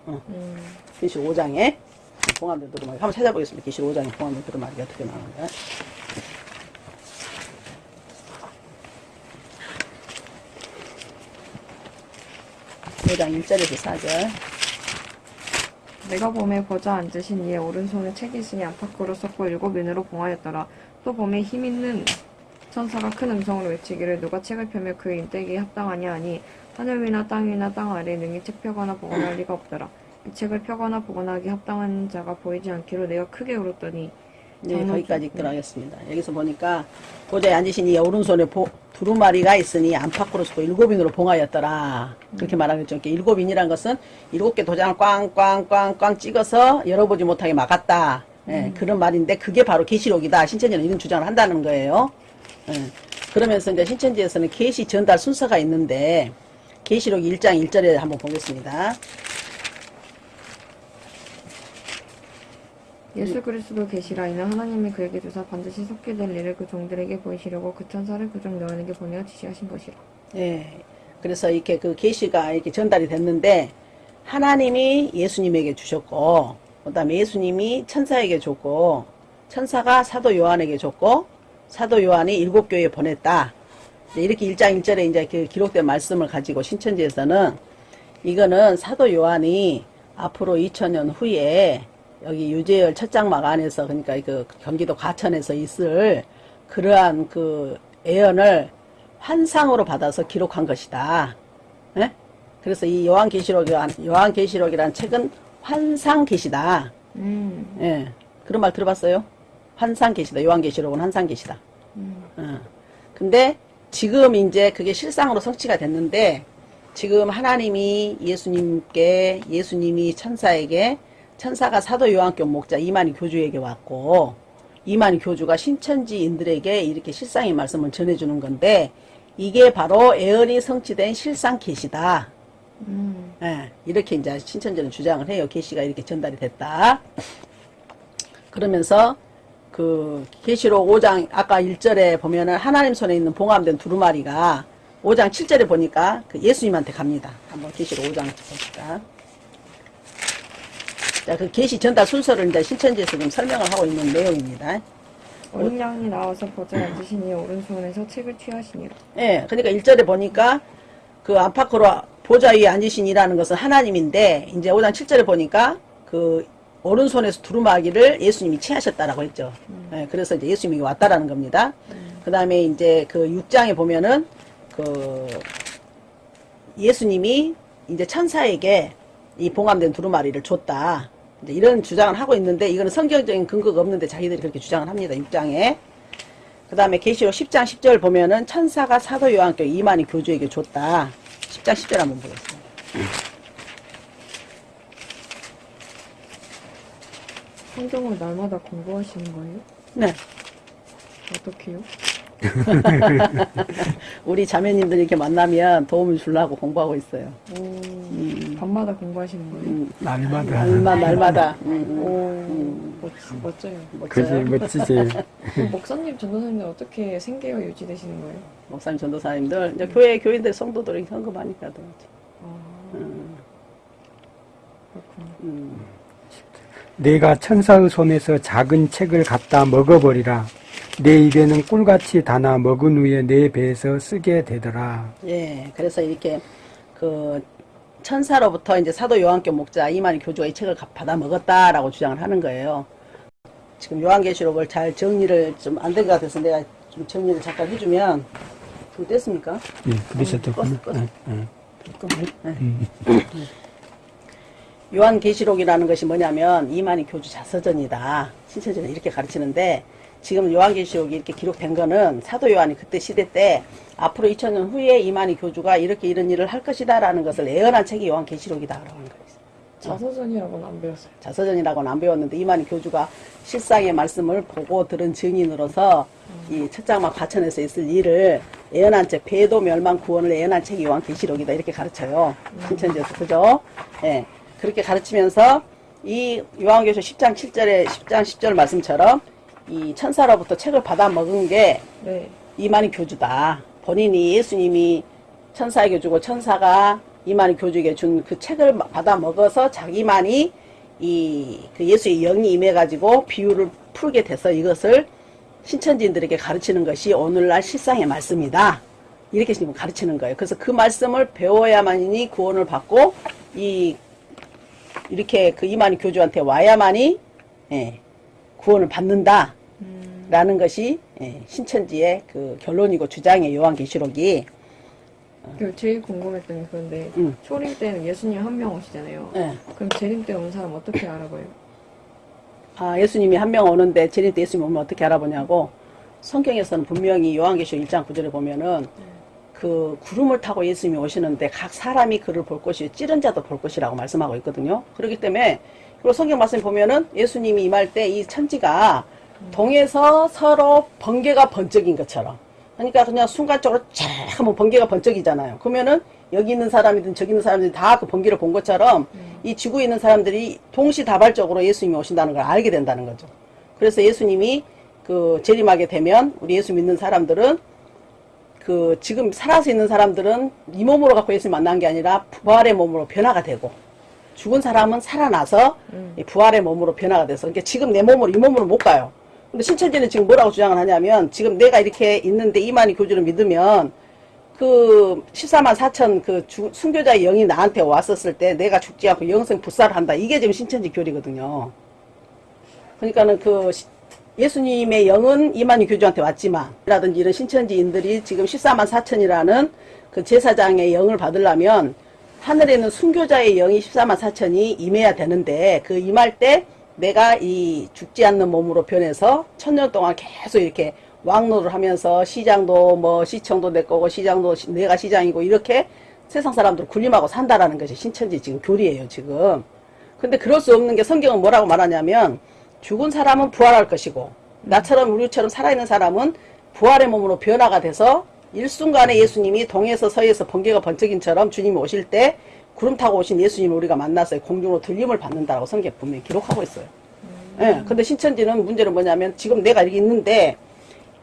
거예요. 음, 계시록 5장에 봉함된 두루마리 한번 찾아보겠습니다. 계시록 5장에 봉함된 두루마리가 어떻게 나오는가. 오장 1절에서 4절. 내가 봄에 보자 앉으신 이의 오른손에 책이 있으니 안팎으로 썼고 일곱 면으로 봉하였더라. 또 봄에 힘 있는 천사가 큰 음성으로 외치기를 누가 책을 펴며 그 인대기에 합당하냐 하니 하늘 위나 땅 위나 땅 아래 능히 책 펴거나 보거나 할 리가 없더라. 이 책을 펴거나 보거나 하기 합당한 자가 보이지 않기로 내가 크게 울었더니 네, 거기까지 하겠습니다. 여기서 보니까 보좌에 앉으신 이 오른손에 보- 두루마리가 있으니 안팎으로 쓰고 일곱 인으로 봉하였더라. 그렇게 말하겠죠. 이렇게 일곱 인이란 것은 일곱 개 도장을 꽝꽝꽝꽝 찍어서 열어보지 못하게 막았다. 예, 그런 말인데 그게 바로 계시록이다. 신천지는 이런 주장을 한다는 거예요. 예, 그러면서 이제 신천지에서는 계시 전달 순서가 있는데 계시록 1장 1절에 한번 보겠습니다. 예수 그리스도 계시라 이는 하나님이 그에게 주사 반드시 속게 될 일을 그 종들에게 보이시려고 그 천사를 그 종 너에게 보내어 지시하신 것이라. 예. 그래서 이렇게 그 계시가 이렇게 전달이 됐는데 하나님이 예수님에게 주셨고 그다음에 예수님이 천사에게 줬고 천사가 사도 요한에게 줬고 사도 요한이 일곱 교회에 보냈다. 이렇게 일장 일절에 이제 그 기록된 말씀을 가지고 신천지에서는 이거는 사도 요한이 앞으로 2000년 후에 여기 유재열 첫 장막 안에서 그러니까 그 경기도 과천에서 있을 그러한 그 예언을 환상으로 받아서 기록한 것이다. 예? 그래서 이 요한계시록이란 요한계시록이란 책은 환상계시다. 음, 예. 그런 말 들어봤어요? 환상계시다. 요한계시록은 환상계시다. 음. 어. 근데 지금 이제 그게 실상으로 성취가 됐는데 지금 하나님이 예수님께 예수님이 천사에게 천사가 사도 요한교 목자 이만희 교주에게 왔고 이만희 교주가 신천지인들에게 이렇게 실상의 말씀을 전해주는 건데 이게 바로 애언이 성취된 실상 계시다. 음. 예, 이렇게 이제 신천지는 주장을 해요. 계시가 이렇게 전달이 됐다. 그러면서 그 계시록 5장 아까 1절에 보면은 하나님 손에 있는 봉함된 두루마리가 5장 7절에 보니까 그 예수님한테 갑니다. 한번 계시록 5장 봅시다. 자, 그 계시 전달 순서를 이제 신천지에서 지금 설명을 하고 있는 내용입니다. 어린 양이 나와서 앉으신 이의 오른손에서 책을 취하시니라. 예, 그러니까 1절에 보니까 그 안팎으로 보좌 위에 앉으신 이라는 것은 하나님인데 이제 5장 7절에 보니까 그 오른손에서 두루마기를 예수님이 취하셨다라고 했죠. 예, 그래서 이제 예수님이 왔다라는 겁니다. 그 다음에 이제 그 6장에 보면은 그 예수님이 이제 천사에게 이 봉함된 두루마리를 줬다. 이제 이런 주장을 하고 있는데 이거는 성경적인 근거가 없는데 자기들이 그렇게 주장을 합니다. 6장에. 그 다음에 계시록 10장 10절 보면은 천사가 사도 요한께 이만희 교주에게 줬다. 10장 10절 한번 보겠습니다. 성경을 날마다 공부하시는 거예요? 네. 어떻게요? 우리 자매님들 이렇게 만나면 도움을 주려고 공부하고 있어요. 오, 밤마다 공부하시는 거예요? 음, 날마다. 날마다, 날마다. 음, 오, 멋, 멋져요. 음, 그지, 멋져요. 멋지지. 목사님, 전도사님들 어떻게 생계가 유지되시는 거예요? 목사님, 전도사님들, 이제 교회, 교인들, 성도들이 헌금하니까. 도 아, 음, 그렇구나. 음. 내가 천사의 손에서 작은 책을 갖다 먹어버리라. 내 입에는 꿀같이 달아 먹은 후에 내 배에서 쓰게 되더라. 예, 그래서 이렇게 그 천사로부터 이제 사도 요한교 목자 이만희 교주가 이 책을 가- 받아 먹었다라고 주장을 하는 거예요. 지금 요한계시록을 잘 정리를 좀 안 된 것 같아서 내가 좀 정리를 잠깐 해주면 좀 됐습니까? 예, 그러셨더군요. 껐어, 껐어. 예, 예. 네. 요한계시록이라는 것이 뭐냐면 이만희 교주 자서전이다. 신천지는 이렇게 가르치는데 지금 요한계시록이 이렇게 기록된 거는 사도 요한이 그때 시대 때 앞으로 2000년 후에 이만희 교주가 이렇게 이런 일을 할 것이다 라는 것을 예언한 책이 요한계시록이다 라고 하는 거예요. 자서전이라고는 안 배웠어요. 자서전이라고는 안 배웠는데 이만희 교주가 실상의 말씀을 보고 들은 증인으로서 이 첫장막 과천에서 있을 일을 예언한 책 배도 멸망 구원을 예언한 책이 요한계시록이다 이렇게 가르쳐요 신천지에서 그죠? 예 그렇게 가르치면서 이 요한계시록 10장 7절에 10장 10절 말씀처럼 이 천사로부터 책을 받아 먹은 게 네. 이만희 교주다. 본인이 예수님이 천사에게 주고 천사가 이만희 교주에게 준 그 책을 마- 받아 먹어서 자기만이 이 그 예수의 영이 임해가지고 비유를 풀게 돼서 이것을 신천지인들에게 가르치는 것이 오늘날 실상의 말씀이다. 이렇게 지금 가르치는 거예요. 그래서 그 말씀을 배워야만이 구원을 받고 이 이렇게 그 이만희 교주한테 와야만이 예, 구원을 받는다. 라는 것이 예, 신천지의 그 결론이고 주장의 요한계시록이 그 제일 궁금했던 게 그런데 음. 초림 때는 예수님 한 명 오시잖아요. 예. 그럼 재림 때 온 사람 어떻게 알아봐요? 아, 예수님이 한 명 오는데 재림 때 예수님 오면 어떻게 알아보냐고 성경에서는 분명히 요한계시록 1장 9절에 보면은 그 구름을 타고 예수님이 오시는데 각 사람이 그를 볼 것이 찌른 자도 볼 것이라고 말씀하고 있거든요. 그렇기 때문에 그리고 성경 말씀 보면은 예수님이 임할 때 이 천지가 동에서 서로 번개가 번쩍인 것처럼 그러니까 그냥 순간적으로 쫙 하면 번개가 번쩍이잖아요. 그러면은 여기 있는 사람이든 저기 있는 사람들이 다그 번개를 본 것처럼 이 지구에 있는 사람들이 동시다발적으로 예수님이 오신다는 걸 알게 된다는 거죠. 그래서 예수님이 그 재림하게 되면 우리 예수 믿는 사람들은 그 지금 살아서 있는 사람들은 이 몸으로 갖고 예수님 만난 게 아니라 부활의 몸으로 변화가 되고 죽은 사람은 살아나서 음. 이 부활의 몸으로 변화가 돼서 그러니까 지금 내 몸으로 이 몸으로 못 가요. 근데 신천지는 지금 뭐라고 주장을 하냐면 지금 내가 이렇게 있는데 이만희 교주를 믿으면 그 14만 4천 그 주- 순교자의 영이 나한테 왔었을 때 내가 죽지 않고 영생 불사를 한다. 이게 지금 신천지 교리거든요. 그러니까는 그 시- 예수님의 영은 이만희 교주한테 왔지만 라든지 이런 신천지인들이 지금 14만 4천이라는 그 제사장의 영을 받으려면 하늘에 있는 순교자의 영이 14만 4천이 임해야 되는데 그 임할 때 내가 이 죽지 않는 몸으로 변해서 천년 동안 계속 이렇게 왕노를 하면서 시장도 뭐 시청도 내 거고 시장도 시- 내가 시장이고 이렇게 세상 사람들 군림하고 산다라는 것이 신천지 지금 교리예요 지금. 근데 그럴 수 없는 게 성경은 뭐라고 말하냐면 죽은 사람은 부활할 것이고 나처럼 우리처럼 살아있는 사람은 부활의 몸으로 변화가 돼서 일순간에 예수님이 동에서 서에서 번개가 번쩍인처럼 주님이 오실 때 구름 타고 오신 예수님을 우리가 만나서 공중으로 들림을 받는다라고 성경 분명히 기록하고 있어요. 예. 근데 신천지는 문제는 뭐냐면 지금 내가 여기 있는데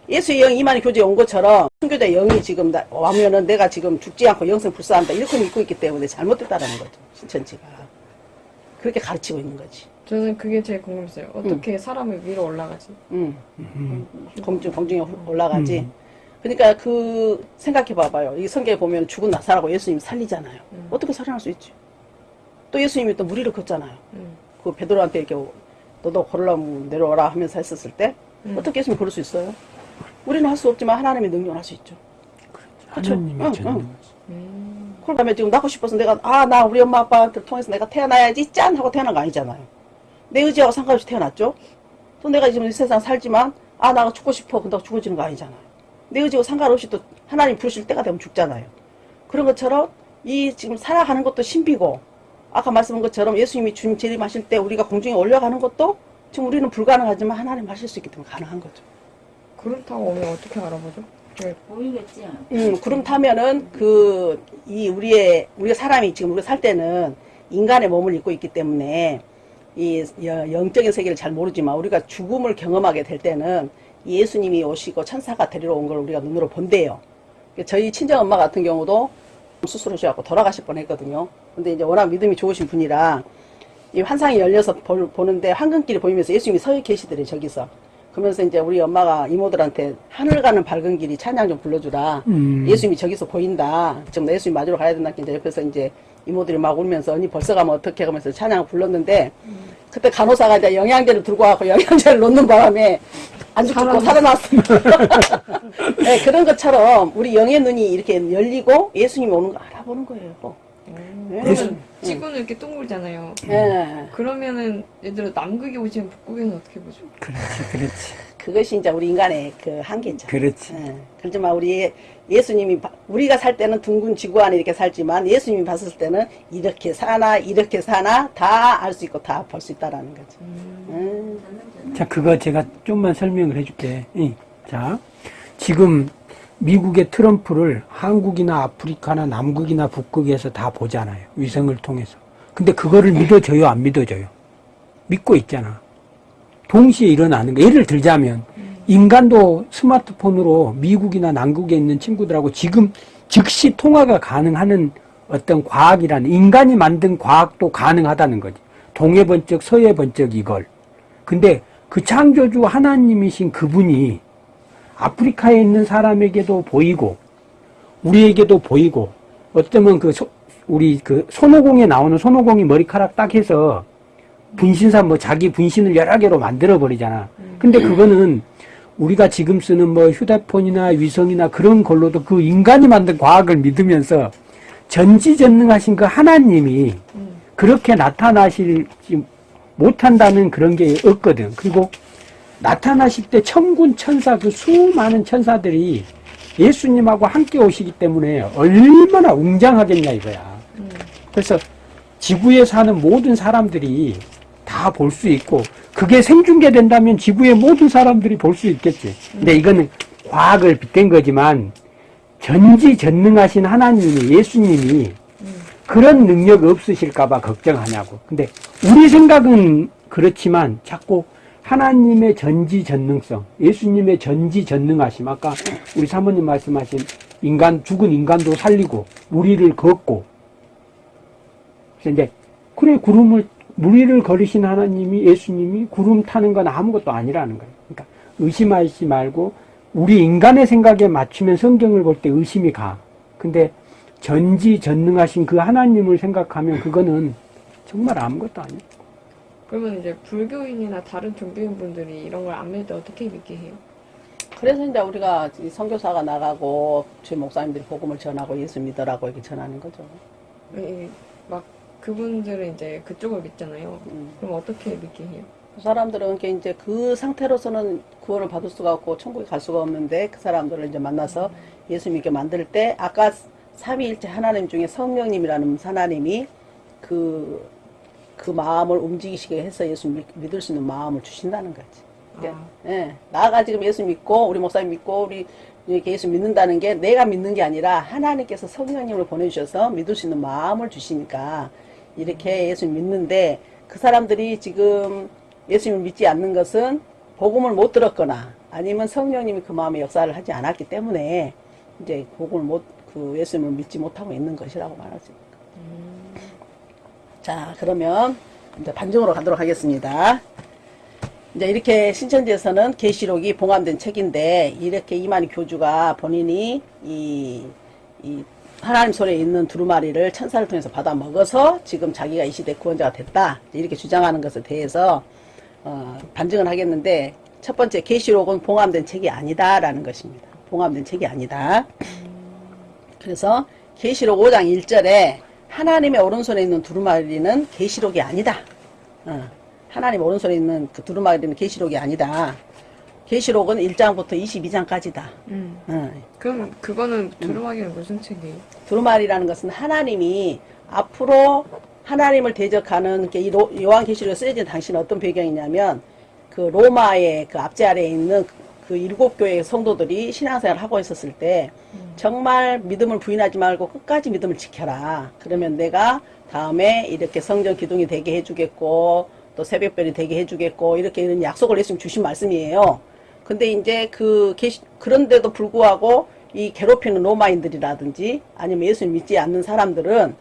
예수의 영이 이만희 교제에 온 것처럼 순교자 영이 지금 나- 와면은 내가 지금 죽지 않고 영생 불사한다 이렇게 믿고 있기 때문에 잘못됐다라는 거죠. 신천지가. 그렇게 가르치고 있는 거지. 저는 그게 제일 궁금했어요. 어떻게 사람이 위로 올라가지? 음. 공중, 공중에 올라가지. 그러니까 그, 생각해 봐봐요. 이 성경에 보면 죽은 나사라고 예수님 살리잖아요. 어떻게 살아날 수 있지? 또 예수님이 또 무리를 걷잖아요. 음. 그 베드로한테 이렇게 너도 걸으려면 내려오라 하면서 했었을 때 어떻게 예수님 그럴 수 있어요? 우리는 할 수 없지만 하나님의 능력을 할 수 있죠. 그쵸? 하나님의 응, 전능. 응. 그런 다음에 지금 낳고 싶어서 내가 아 나 우리 엄마 아빠한테 통해서 내가 태어나야지 짠 하고 태어난 거 아니잖아요. 내 의지하고 상관없이 태어났죠. 또 내가 지금 이 세상 살지만 아나 죽고 싶어 근데 죽어지는 거 아니잖아요. 내 의지하고 상관없이 또 하나님 부르실 때가 되면 죽잖아요. 그런 것처럼 이 지금 살아가는 것도 신비고 아까 말씀한 것처럼 예수님이 주님 재림하실 때 우리가 공중에 올려가는 것도 지금 우리는 불가능하지만 하나님 하실 수 있기 때문에 가능한 거죠. 구름 타고 오면 어떻게 알아보죠? 네. 보이겠지? 음, 구름 타면은 그, 이 우리의, 우리가 사람이 지금 우리가 살 때는 인간의 몸을 입고 있기 때문에 이 여- 영적인 세계를 잘 모르지만 우리가 죽음을 경험하게 될 때는 예수님이 오시고 천사가 데리러 온 걸 우리가 눈으로 본대요. 저희 친정 엄마 같은 경우도 수술하셔갖고 돌아가실 뻔 했거든요. 근데 이제 워낙 믿음이 좋으신 분이라 이 환상이 열려서 볼- 보는데 황금길이 보이면서 예수님이 서 계시더래요, 저기서. 그러면서 이제 우리 엄마가 이모들한테 하늘 가는 밝은 길이 찬양 좀 불러주라. 음. 예수님이 저기서 보인다. 지금 예수님 맞으러 가야 된다. 이제 옆에서 이제 이모들이 막 울면서 언니 벌써 가면 어떻게 하면서 찬양을 불렀는데 그때 간호사가 이제 영양제를 들고 와서 영양제를 놓는 바람에 안 죽고 살아났어요. 네, 그런 것처럼 우리 영의 눈이 이렇게 열리고 예수님이 오는 거 알아보는 거예요. 네. 그러면 지구는 이렇게 동글잖아요. 네. 그러면은 예를 들어 남극에 오시면 북극에는 어떻게 보죠? 그렇지, 그렇지. 그것이 이제 우리 인간의 그 한계죠. 그렇지. 예. 그렇지만 우리 예수님이 바- 우리가 살 때는 둥근 지구 안에 이렇게 살지만 예수님이 봤을 때는 이렇게 사나 이렇게 사나 다 알 수 있고 다 볼 수 있다라는 거죠. 음. 자, 그거 제가 좀만 설명을 해줄게. 이. 자, 지금 미국의 트럼프를 한국이나 아프리카나 남극이나 북극에서 다 보잖아요. 위성을 통해서. 근데 그거를 믿어줘요, 안 믿어줘요? 믿고 있잖아. 동시에 일어나는 거. 예를 들자면, 인간도 스마트폰으로 미국이나 남극에 있는 친구들하고 지금 즉시 통화가 가능하는 어떤 과학이라는, 인간이 만든 과학도 가능하다는 거지. 동해 번쩍, 서해 번쩍 이걸. 근데 그 창조주 하나님이신 그분이 아프리카에 있는 사람에게도 보이고 우리에게도 보이고 어쩌면 그 소- 우리 그 손오공에 나오는 손오공이 머리카락 딱 해서 분신사 뭐 자기 분신을 여러 개로 만들어 버리잖아. 근데 그거는 우리가 지금 쓰는 뭐 휴대폰이나 위성이나 그런 걸로도 그 인간이 만든 과학을 믿으면서 전지전능하신 그 하나님이 그렇게 나타나실 못한다는 그런 게 없거든. 그리고 나타나실 때 천군 천사 그 수많은 천사들이 예수님하고 함께 오시기 때문에 얼마나 웅장하겠냐 이거야. 그래서 지구에 사는 모든 사람들이 다 볼 수 있고 그게 생중계된다면 지구의 모든 사람들이 볼 수 있겠지. 근데 이거는 과학을 빗댄 거지만 전지전능하신 하나님이 예수님이 그런 능력 없으실까봐 걱정하냐고. 근데 우리 생각은 그렇지만 자꾸 하나님의 전지전능성, 예수님의 전지전능하심, 아까 우리 사모님 말씀하신 인간, 죽은 인간도 살리고, 무리를 걷고, 그래서 이제, 그래, 구름을, 무리를 걸으신 하나님이, 예수님이 구름 타는 건 아무것도 아니라는 거예요. 그러니까 의심하지 말고, 우리 인간의 생각에 맞추면 성경을 볼 때 의심이 가. 근데 전지전능하신 그 하나님을 생각하면 그거는 정말 아무것도 아니에요. 그러면 이제 불교인이나 다른 종교인 분들이 이런 걸 안 믿을 때 어떻게 믿게 해요? 그래서 이제 우리가 이 선교사가 나가고 주의 목사님들이 복음을 전하고 예수 믿으라고 이렇게 전하는 거죠. 이- 막 그분들은 이제 그쪽을 믿잖아요. 음. 그럼 어떻게 믿게 해요? 그 사람들은 이제 그 상태로서는 구원을 받을 수가 없고 천국에 갈 수가 없는데 그 사람들을 이제 만나서 예수 믿게 만들 때 아까 삼위일체 하나님 중에 성령님이라는 하나님이 그, 그 마음을 움직이시게 해서 예수 믿, 믿을 수 있는 마음을 주신다는 거지. 그러니까, 예, 나가 지금 예수 믿고 우리 목사님 믿고 우리 이렇게 예수 믿는다는 게 내가 믿는 게 아니라 하나님께서 성령님을 보내주셔서 믿을 수 있는 마음을 주시니까 이렇게 예수 믿는데 그 사람들이 지금 예수님을 믿지 않는 것은 복음을 못 들었거나 아니면 성령님이 그 마음에 역사를 하지 않았기 때문에 이제 복음을 못, 그 예수님을 믿지 못하고 있는 것이라고 말할 수 있습니다. 자, 그러면 이제 반정으로 가도록 하겠습니다. 이제 이렇게 신천지에서는 계시록이 봉함된 책인데 이렇게 이만희 교주가 본인이 이, 이 하나님 손에 있는 두루마리를 천사를 통해서 받아 먹어서 지금 자기가 이 시대 구원자가 됐다 이렇게 주장하는 것에 대해서 어, 반증을 하겠는데 첫 번째 계시록은 봉함된 책이 아니다라는 것입니다. 봉함된 책이 아니다. 그래서 계시록 5장 1절에 하나님의 오른손에 있는 두루마리는 계시록이 아니다. 어, 하나님 오른손에 있는 그 두루마리는 계시록이 아니다. 계시록은 1장부터 22장까지다. 어, 음. 그럼 그거는 두루마기는 무슨 책이에요? 두루마리라는 것은 하나님이 앞으로 하나님을 대적하는 게이 요한 계시록에 쓰여진 당시는 어떤 배경이냐면 그 로마의 그 앞제 아래에 있는 그 일곱 교회의 성도들이 신앙생활을 하고 있었을 때 정말 믿음을 부인하지 말고 끝까지 믿음을 지켜라. 그러면 내가 다음에 이렇게 성전 기둥이 되게 해주겠고 또 새벽별이 되게 해주겠고 이렇게 이런 약속을 예수님 주신 말씀이에요. 근데 이제 그 계시 그런데도 불구하고 이 괴롭히는 로마인들이라든지 아니면 예수님 믿지 않는 사람들은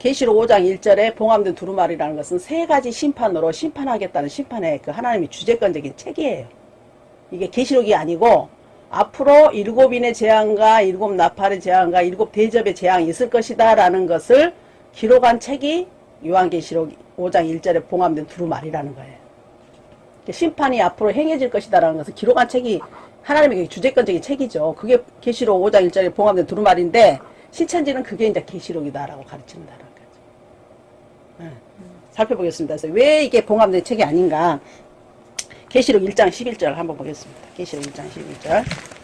계시록 5장 1절에 봉함된 두루마리라는 것은 세 가지 심판으로 심판하겠다는 심판의 그 하나님의 주재권적인 책이에요. 이게 계시록이 아니고 앞으로 일곱 인의 재앙과 일곱 나팔의 재앙과 일곱 대접의 재앙이 있을 것이다 라는 것을 기록한 책이 요한계시록 5장 1절에 봉함된 두루마리라는 거예요. 심판이 앞으로 행해질 것이다라는 것을 기록한 책이 하나님의 주제권적인 책이죠. 그게 계시록 5장 1절에 봉함된 두루마리인데 신천지는 그게 이제 계시록이다라고 가르친다라는 거죠. 네. 살펴보겠습니다. 그래서 왜 이게 봉함된 책이 아닌가? 계시록 1장 11절 한번 보겠습니다. 계시록 1장 11절.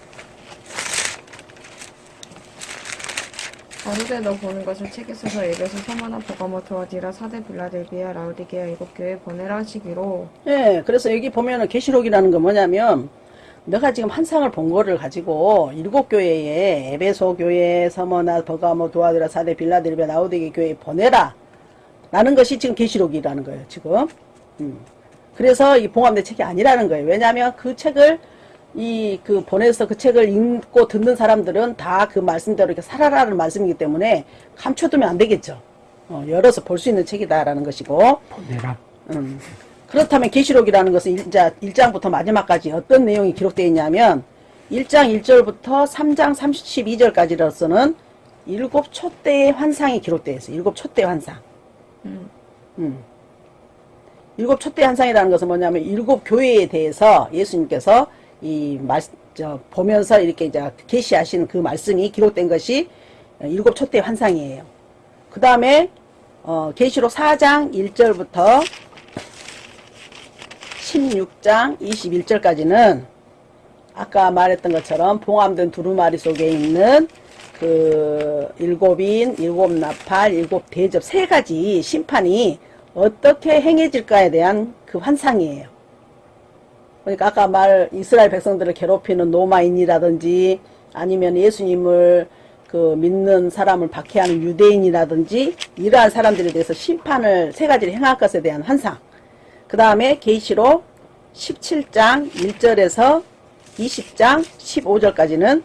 가로되 너 보는 것을 책에 써서 에베소 서머나 보가모 도아디라 사대 빌라델비아 라우디게아 일곱 교회 보내라 하시기로 예, 그래서 여기 보면은 계시록이라는 건 뭐냐면 너가 지금 한 상을 본 거를 가지고 일곱 교회에 에베소 교회, 서머나, 버가모, 도아드라, 사대, 빌라델비아, 라우디게 교회에 보내라. 라는 것이 지금 계시록이라는 거예요, 지금. 음. 그래서 이 봉합된 책이 아니라는 거예요. 왜냐하면 그 책을 이 그 보내서 그 책을 읽고 듣는 사람들은 다 그 말씀대로 이렇게 살아라는 말씀이기 때문에 감춰두면 안 되겠죠. 어, 열어서 볼 수 있는 책이다라는 것이고 보내라. 음. 그렇다면 계시록이라는 것은 일자 1장부터 마지막까지 어떤 내용이 기록되어 있냐면 1장 1절부터 3장 32절까지로서는 일곱 촛대의 환상이 기록되어 있어요. 일곱 촛대 환상. 음. 음. 일곱 촛대 환상이라는 것은 뭐냐면 일곱 교회에 대해서 예수님께서 이 말, 저, 보면서 이렇게 이제 계시하신 그 말씀이 기록된 것이 일곱 촛대 환상이에요. 그 다음에 어, 계시록 4장 1절부터 16장 21절까지는 아까 말했던 것처럼 봉함된 두루마리 속에 있는 그 일곱인, 일곱 나팔, 일곱 대접 세 가지 심판이 어떻게 행해질까에 대한 그 환상이에요. 그러니까 아까 말 이스라엘 백성들을 괴롭히는 로마인이라든지 아니면 예수님을 그 믿는 사람을 박해하는 유대인이라든지 이러한 사람들에 대해서 심판을 세 가지를 행할 것에 대한 환상. 그 다음에 계시록 17장 1절에서 20장 15절까지는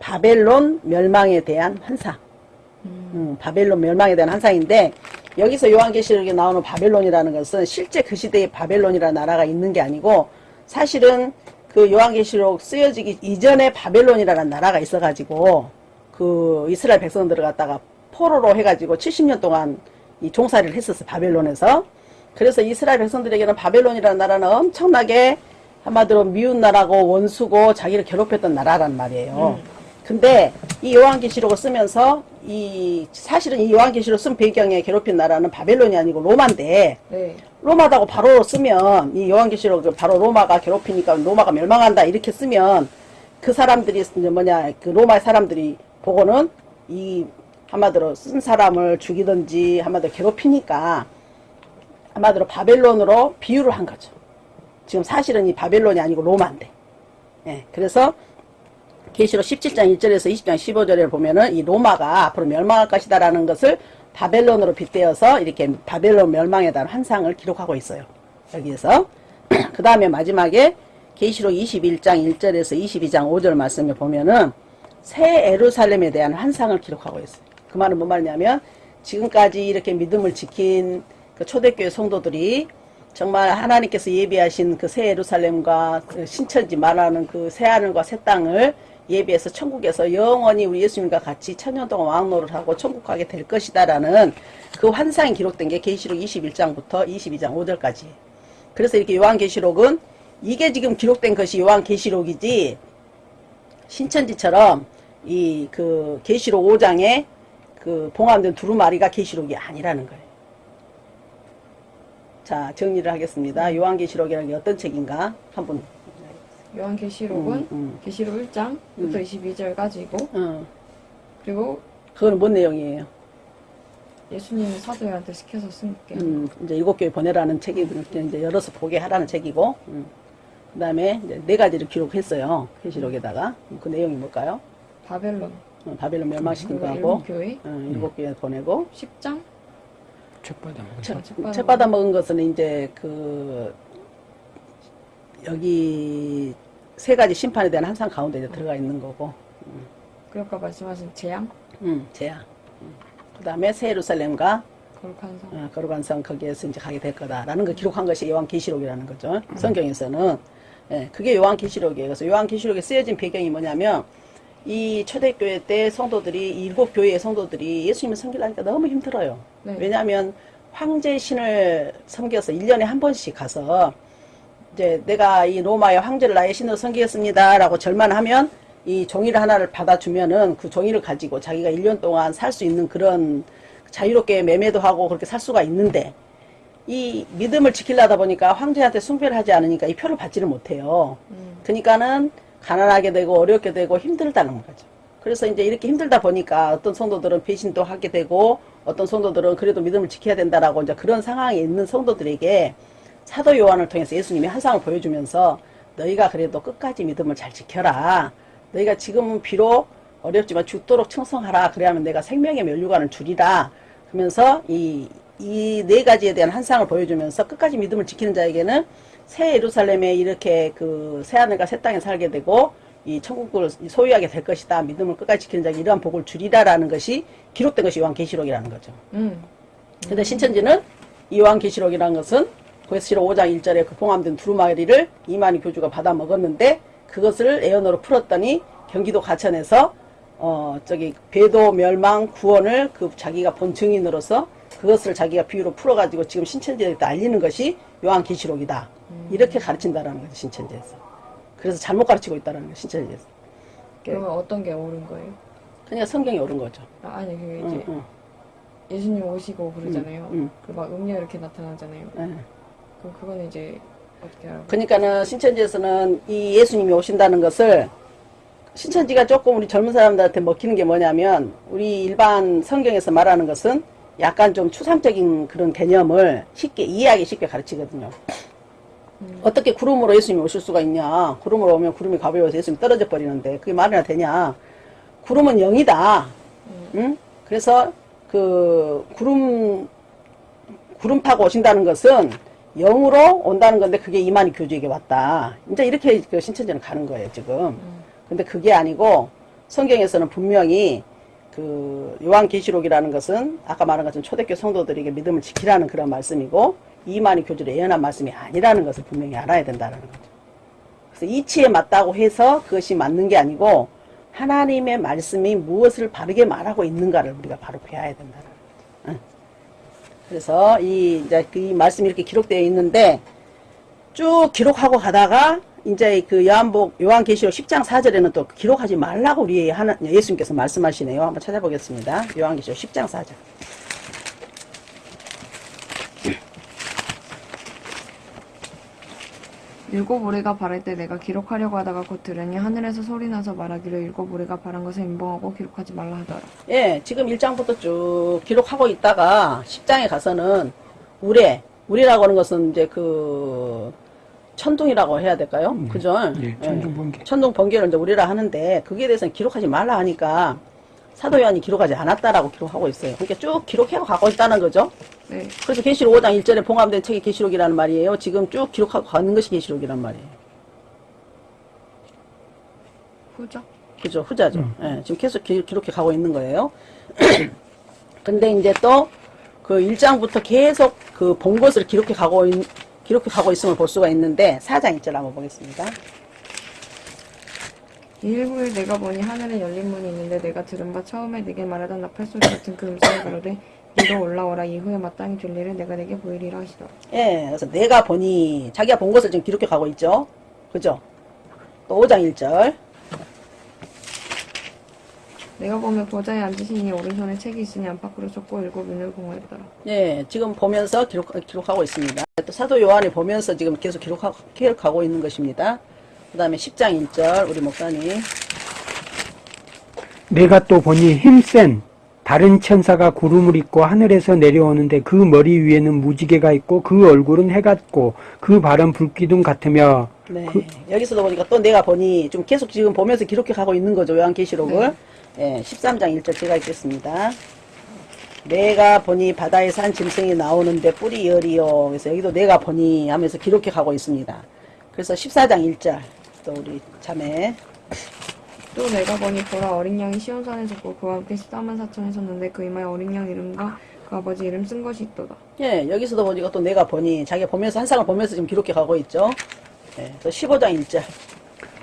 바벨론 멸망에 대한 환상. 음, 바벨론 멸망에 대한 환상인데 여기서 요한계시록에 나오는 바벨론이라는 것은 실제 그 시대에 바벨론이라는 나라가 있는 게 아니고 사실은 그 요한계시록 쓰여지기 이전에 바벨론이라는 나라가 있어가지고 그 이스라엘 백성들을 갖다가 포로로 해가지고 70년 동안 이 종살이를 했었어 바벨론에서 그래서 이스라엘 백성들에게는 바벨론이라는 나라는 엄청나게 한마디로 미운 나라고 원수고 자기를 괴롭혔던 나라란 말이에요. 근데 이 요한계시록을 쓰면서 이 사실은 이 요한계시록 쓴 배경에 괴롭힌 나라는 바벨론이 아니고 로마인데 네. 로마다고 바로 쓰면 이 요한계시록 바로 로마가 괴롭히니까 로마가 멸망한다 이렇게 쓰면 그 사람들이 뭐냐 그 로마의 사람들이 보고는 이 한마디로 쓴 사람을 죽이든지 한마디로 괴롭히니까 한마디로 바벨론으로 비유를 한 거죠. 지금 사실은 이 바벨론이 아니고 로마인데. 예, 그래서 계시록 17장 1절에서 20장 15절에 보면은 이 로마가 앞으로 멸망할 것이다라는 것을 바벨론으로 빗대어서 이렇게 바벨론 멸망에 대한 환상을 기록하고 있어요. 여기에서 그 다음에 마지막에 계시록 21장 1절에서 22장 5절 말씀에 보면은 새 에루살렘에 대한 환상을 기록하고 있어요. 그 말은 뭔 말이냐면 지금까지 이렇게 믿음을 지킨 그 초대교회 성도들이 정말 하나님께서 예비하신 그 새 예루살렘과 그 신천지 말하는 그 새 하늘과 새 땅을 예비해서 천국에서 영원히 우리 예수님과 같이 천년 동안 왕노를 하고 천국 가게 될 것이다 라는 그 환상이 기록된 게 계시록 21장부터 22장 5절까지. 그래서 이렇게 요한계시록은 이게 지금 기록된 것이 요한계시록이지 신천지처럼 이 그 계시록 5장에 그 봉함된 두루마리가 계시록이 아니라는 거예요. 자, 정리를 하겠습니다. 요한계시록이라는 게 어떤 책인가? 한번. 요한계시록은 음, 음. 계시록 1장부터 22절까지고 어, 그리고 그거는 뭔 내용이에요? 예수님이 사도들한테 시켜서 쓴 게. 음, 이제 일곱 교회 보내라는 책이 이제 열어서 보게 하라는 책이고, 음. 그 다음에 네 가지를 기록했어요. 계시록에다가. 그 내용이 뭘까요? 바벨론, 어, 바벨론 멸망시킨 거하고, 일곱 교회, 어, 일곱 교회 보내고, 10장, 책 받아 먹었어. 책, 책받아 책 받아 먹은 것은 이제 그 여기 세 가지 심판에 대한 항상 가운데 이제 들어가 있는 거고, 그리고 아까 말씀하신 재앙, 음, 제야. 그 다음에 새 예루살렘과 거룩한 성, 어, 거룩한 성 거기에서 이제 가게 될 거다라는 걸 기록한 것이 요한 계시록이라는 거죠. 성경에서는 예, 그게 요한계시록이에요. 그래서 요한계시록에 쓰여진 배경이 뭐냐면 이 초대교회 때 성도들이 이 일곱 교회의 성도들이 예수님을 섬기려니까 너무 힘들어요. 네. 왜냐하면 황제 신을 섬겨서 1년에 한 번씩 가서 이제 내가 이 로마의 황제를 나의 신으로 섬기겠습니다 라고 절만하면 이 종이를 하나를 받아주면은 그 종이를 가지고 자기가 1년 동안 살 수 있는 그런 자유롭게 매매도 하고 그렇게 살 수가 있는데 이 믿음을 지키려다 보니까 황제한테 숭배를 하지 않으니까 이 표를 받지를 못해요. 음. 그러니까는 가난하게 되고 어렵게 되고 힘들다는 거죠. 그래서 이제 이렇게 힘들다 보니까 어떤 성도들은 배신도 하게 되고 어떤 성도들은 그래도 믿음을 지켜야 된다라고 이제 그런 상황에 있는 성도들에게 사도 요한을 통해서 예수님이 한 상을 보여주면서 너희가 그래도 끝까지 믿음을 잘 지켜라. 너희가 지금은 비록 어렵지만 죽도록 충성하라. 그래야면 내가 생명의 면류관을 주리라. 그러면서 이, 이 네 가지에 대한 한 상을 보여주면서 끝까지 믿음을 지키는 자에게는 새 예루살렘에 이렇게 그 새하늘과 새 땅에 살게 되고 이 천국을 소유하게 될 것이다. 믿음을 끝까지 지키는 자에게 이러한 복을 주리라라는 것이 기록된 것이 요한계시록이라는 거죠. 음. 근데 신천지는 이 요한계시록이라는 것은 고에스시록 5장 1절에 그 봉함된 두루마리를 이만희 교주가 받아 먹었는데 그것을 애언으로 풀었더니 경기도 가천에서 어 저기 배도 멸망 구원을 그 자기가 본 증인으로서 그것을 자기가 비유로 풀어가지고 지금 신천지에다 알리는 것이 요한계시록이다 이렇게 가르친다라는 거죠 신천지에서 그래서 잘못 가르치고 있다는 거죠 신천지에서 그러면 어떤 게 옳은 거예요? 그냥 성경이 옳은 거죠 아, 아니 그게 이제 응, 응, 예수님 오시고 그러잖아요. 음, 음. 그리고 막 음료 이렇게 나타나잖아요. 예. 그럼 그건 이제 어떻게 알아요? 그러니까는 신천지에서는 이 예수님이 오신다는 것을 신천지가 조금 우리 젊은 사람들한테 먹히는 게 뭐냐면 우리 일반 성경에서 말하는 것은 약간 좀 추상적인 그런 개념을 쉽게 이해하기 쉽게 가르치거든요. 어떻게 구름으로 예수님이 오실 수가 있냐? 구름으로 오면 구름이 가벼워서 예수님이 떨어져 버리는데 그게 말이나 되냐? 구름은 영이다. 응? 그래서 그 구름 구름 타고 오신다는 것은 영으로 온다는 건데 그게 이만희 교주에게 왔다. 이제 이렇게 그 신천지는 가는 거예요, 지금. 근데 그게 아니고 성경에서는 분명히 그 요한계시록이라는 것은 아까 말한 것처럼 초대교 성도들에게 믿음을 지키라는 그런 말씀이고 이만희 교주를 예언한 말씀이 아니라는 것을 분명히 알아야 된다는 거죠. 그래서 이치에 맞다고 해서 그것이 맞는 게 아니고 하나님의 말씀이 무엇을 바르게 말하고 있는가를 우리가 바로 배워야 된다는. 그래서 이 이제 그이 말씀이 이렇게 기록되어 있는데 쭉 기록하고 가다가 이제 그 요한복 요한계시록 10장 4절에는 또 기록하지 말라고 우리 하나 예수님께서 말씀하시네요. 한번 찾아보겠습니다. 요한계시록 10장 4절. 일곱 우리가 바랄 때 내가 기록하려고 하다가 곧 들으니 하늘에서 소리 나서 말하기를 일곱 우리가 바란 것을 인봉하고 기록하지 말라 하더라. 예, 지금 1장부터 쭉 기록하고 있다가 10장에 가서는 우레, 우레라고 하는 것은 이제 그 천둥이라고 해야 될까요? 그죠? 예, 천둥 번개. 천둥 번개를 이제 우리라 하는데 거기에 대해서는 기록하지 말라 하니까 사도 요한이 기록하지 않았다라고 기록하고 있어요. 그러니까 쭉 기록해 가고 있다는 거죠. 네. 그래서 계시록 5장 1절에 봉함된 책이 계시록이라는 말이에요. 지금 쭉 기록하고 가는 것이 계시록이란 말이에요. 후죠? 그죠? 후자죠. 예, 지금 계속 기, 록해 가고 있는 거예요. 근데 이제 또 그 1장부터 계속 그 본 것을 기록해 가고 있, 기록해 가고 있음을 볼 수가 있는데 4장 1절 한번 보겠습니다. 일부에 내가 보니 하늘에 열린 문이 있는데 내가 들은 바 처음에 내게 말하던 나팔 소리 같은 그 음성이 가로되 이로 올라오라 이후에 마땅히 줄 일을 내가 내게 보이리라 하시더라. 예, 그래서 내가 보니 자기가 본 것을 지금 기록해 가고 있죠. 그죠? 또 5장 1절. 내가 보면 보좌에 앉으시니 오른손에 책이 있으니 안팎으로 쏟고 일곱 눈을 공허했더라. 예, 지금 보면서 기록, 기록하고 있습니다. 또 사도 요한이 보면서 지금 계속 기록하고, 기록하고 있는 것입니다. 그 다음에 10장 1절, 우리 목사님. 내가 또 보니 힘센 다른 천사가 구름을 입고 하늘에서 내려오는데 그 머리 위에는 무지개가 있고 그 얼굴은 해 같고 그 발은 불기둥 같으며 네. 여기서도 보니까 또 내가 보니 좀 계속 지금 보면서 기록해 가고 있는 거죠. 요한계시록을. 예, 13장 1절 제가 읽겠습니다. 내가 보니 바다에 산 짐승이 나오는데 뿔이 열이요. 그래서 여기도 내가 보니 하면서 기록해 가고 있습니다. 그래서 14장 1절 또 우리 자매 또 내가 보니 보라 어린 양이 시온산에 섰고 그와 함께 14만 4천이 섰는데 그 이마에 어린 양 이름과 그 아버지 이름 쓴 것이 있도다. 예, 여기서도 보니까 또 내가 보니 자기가 보면서 한 상을 보면서 지금 기록해 가고 있죠. 예, 또 15장 1절.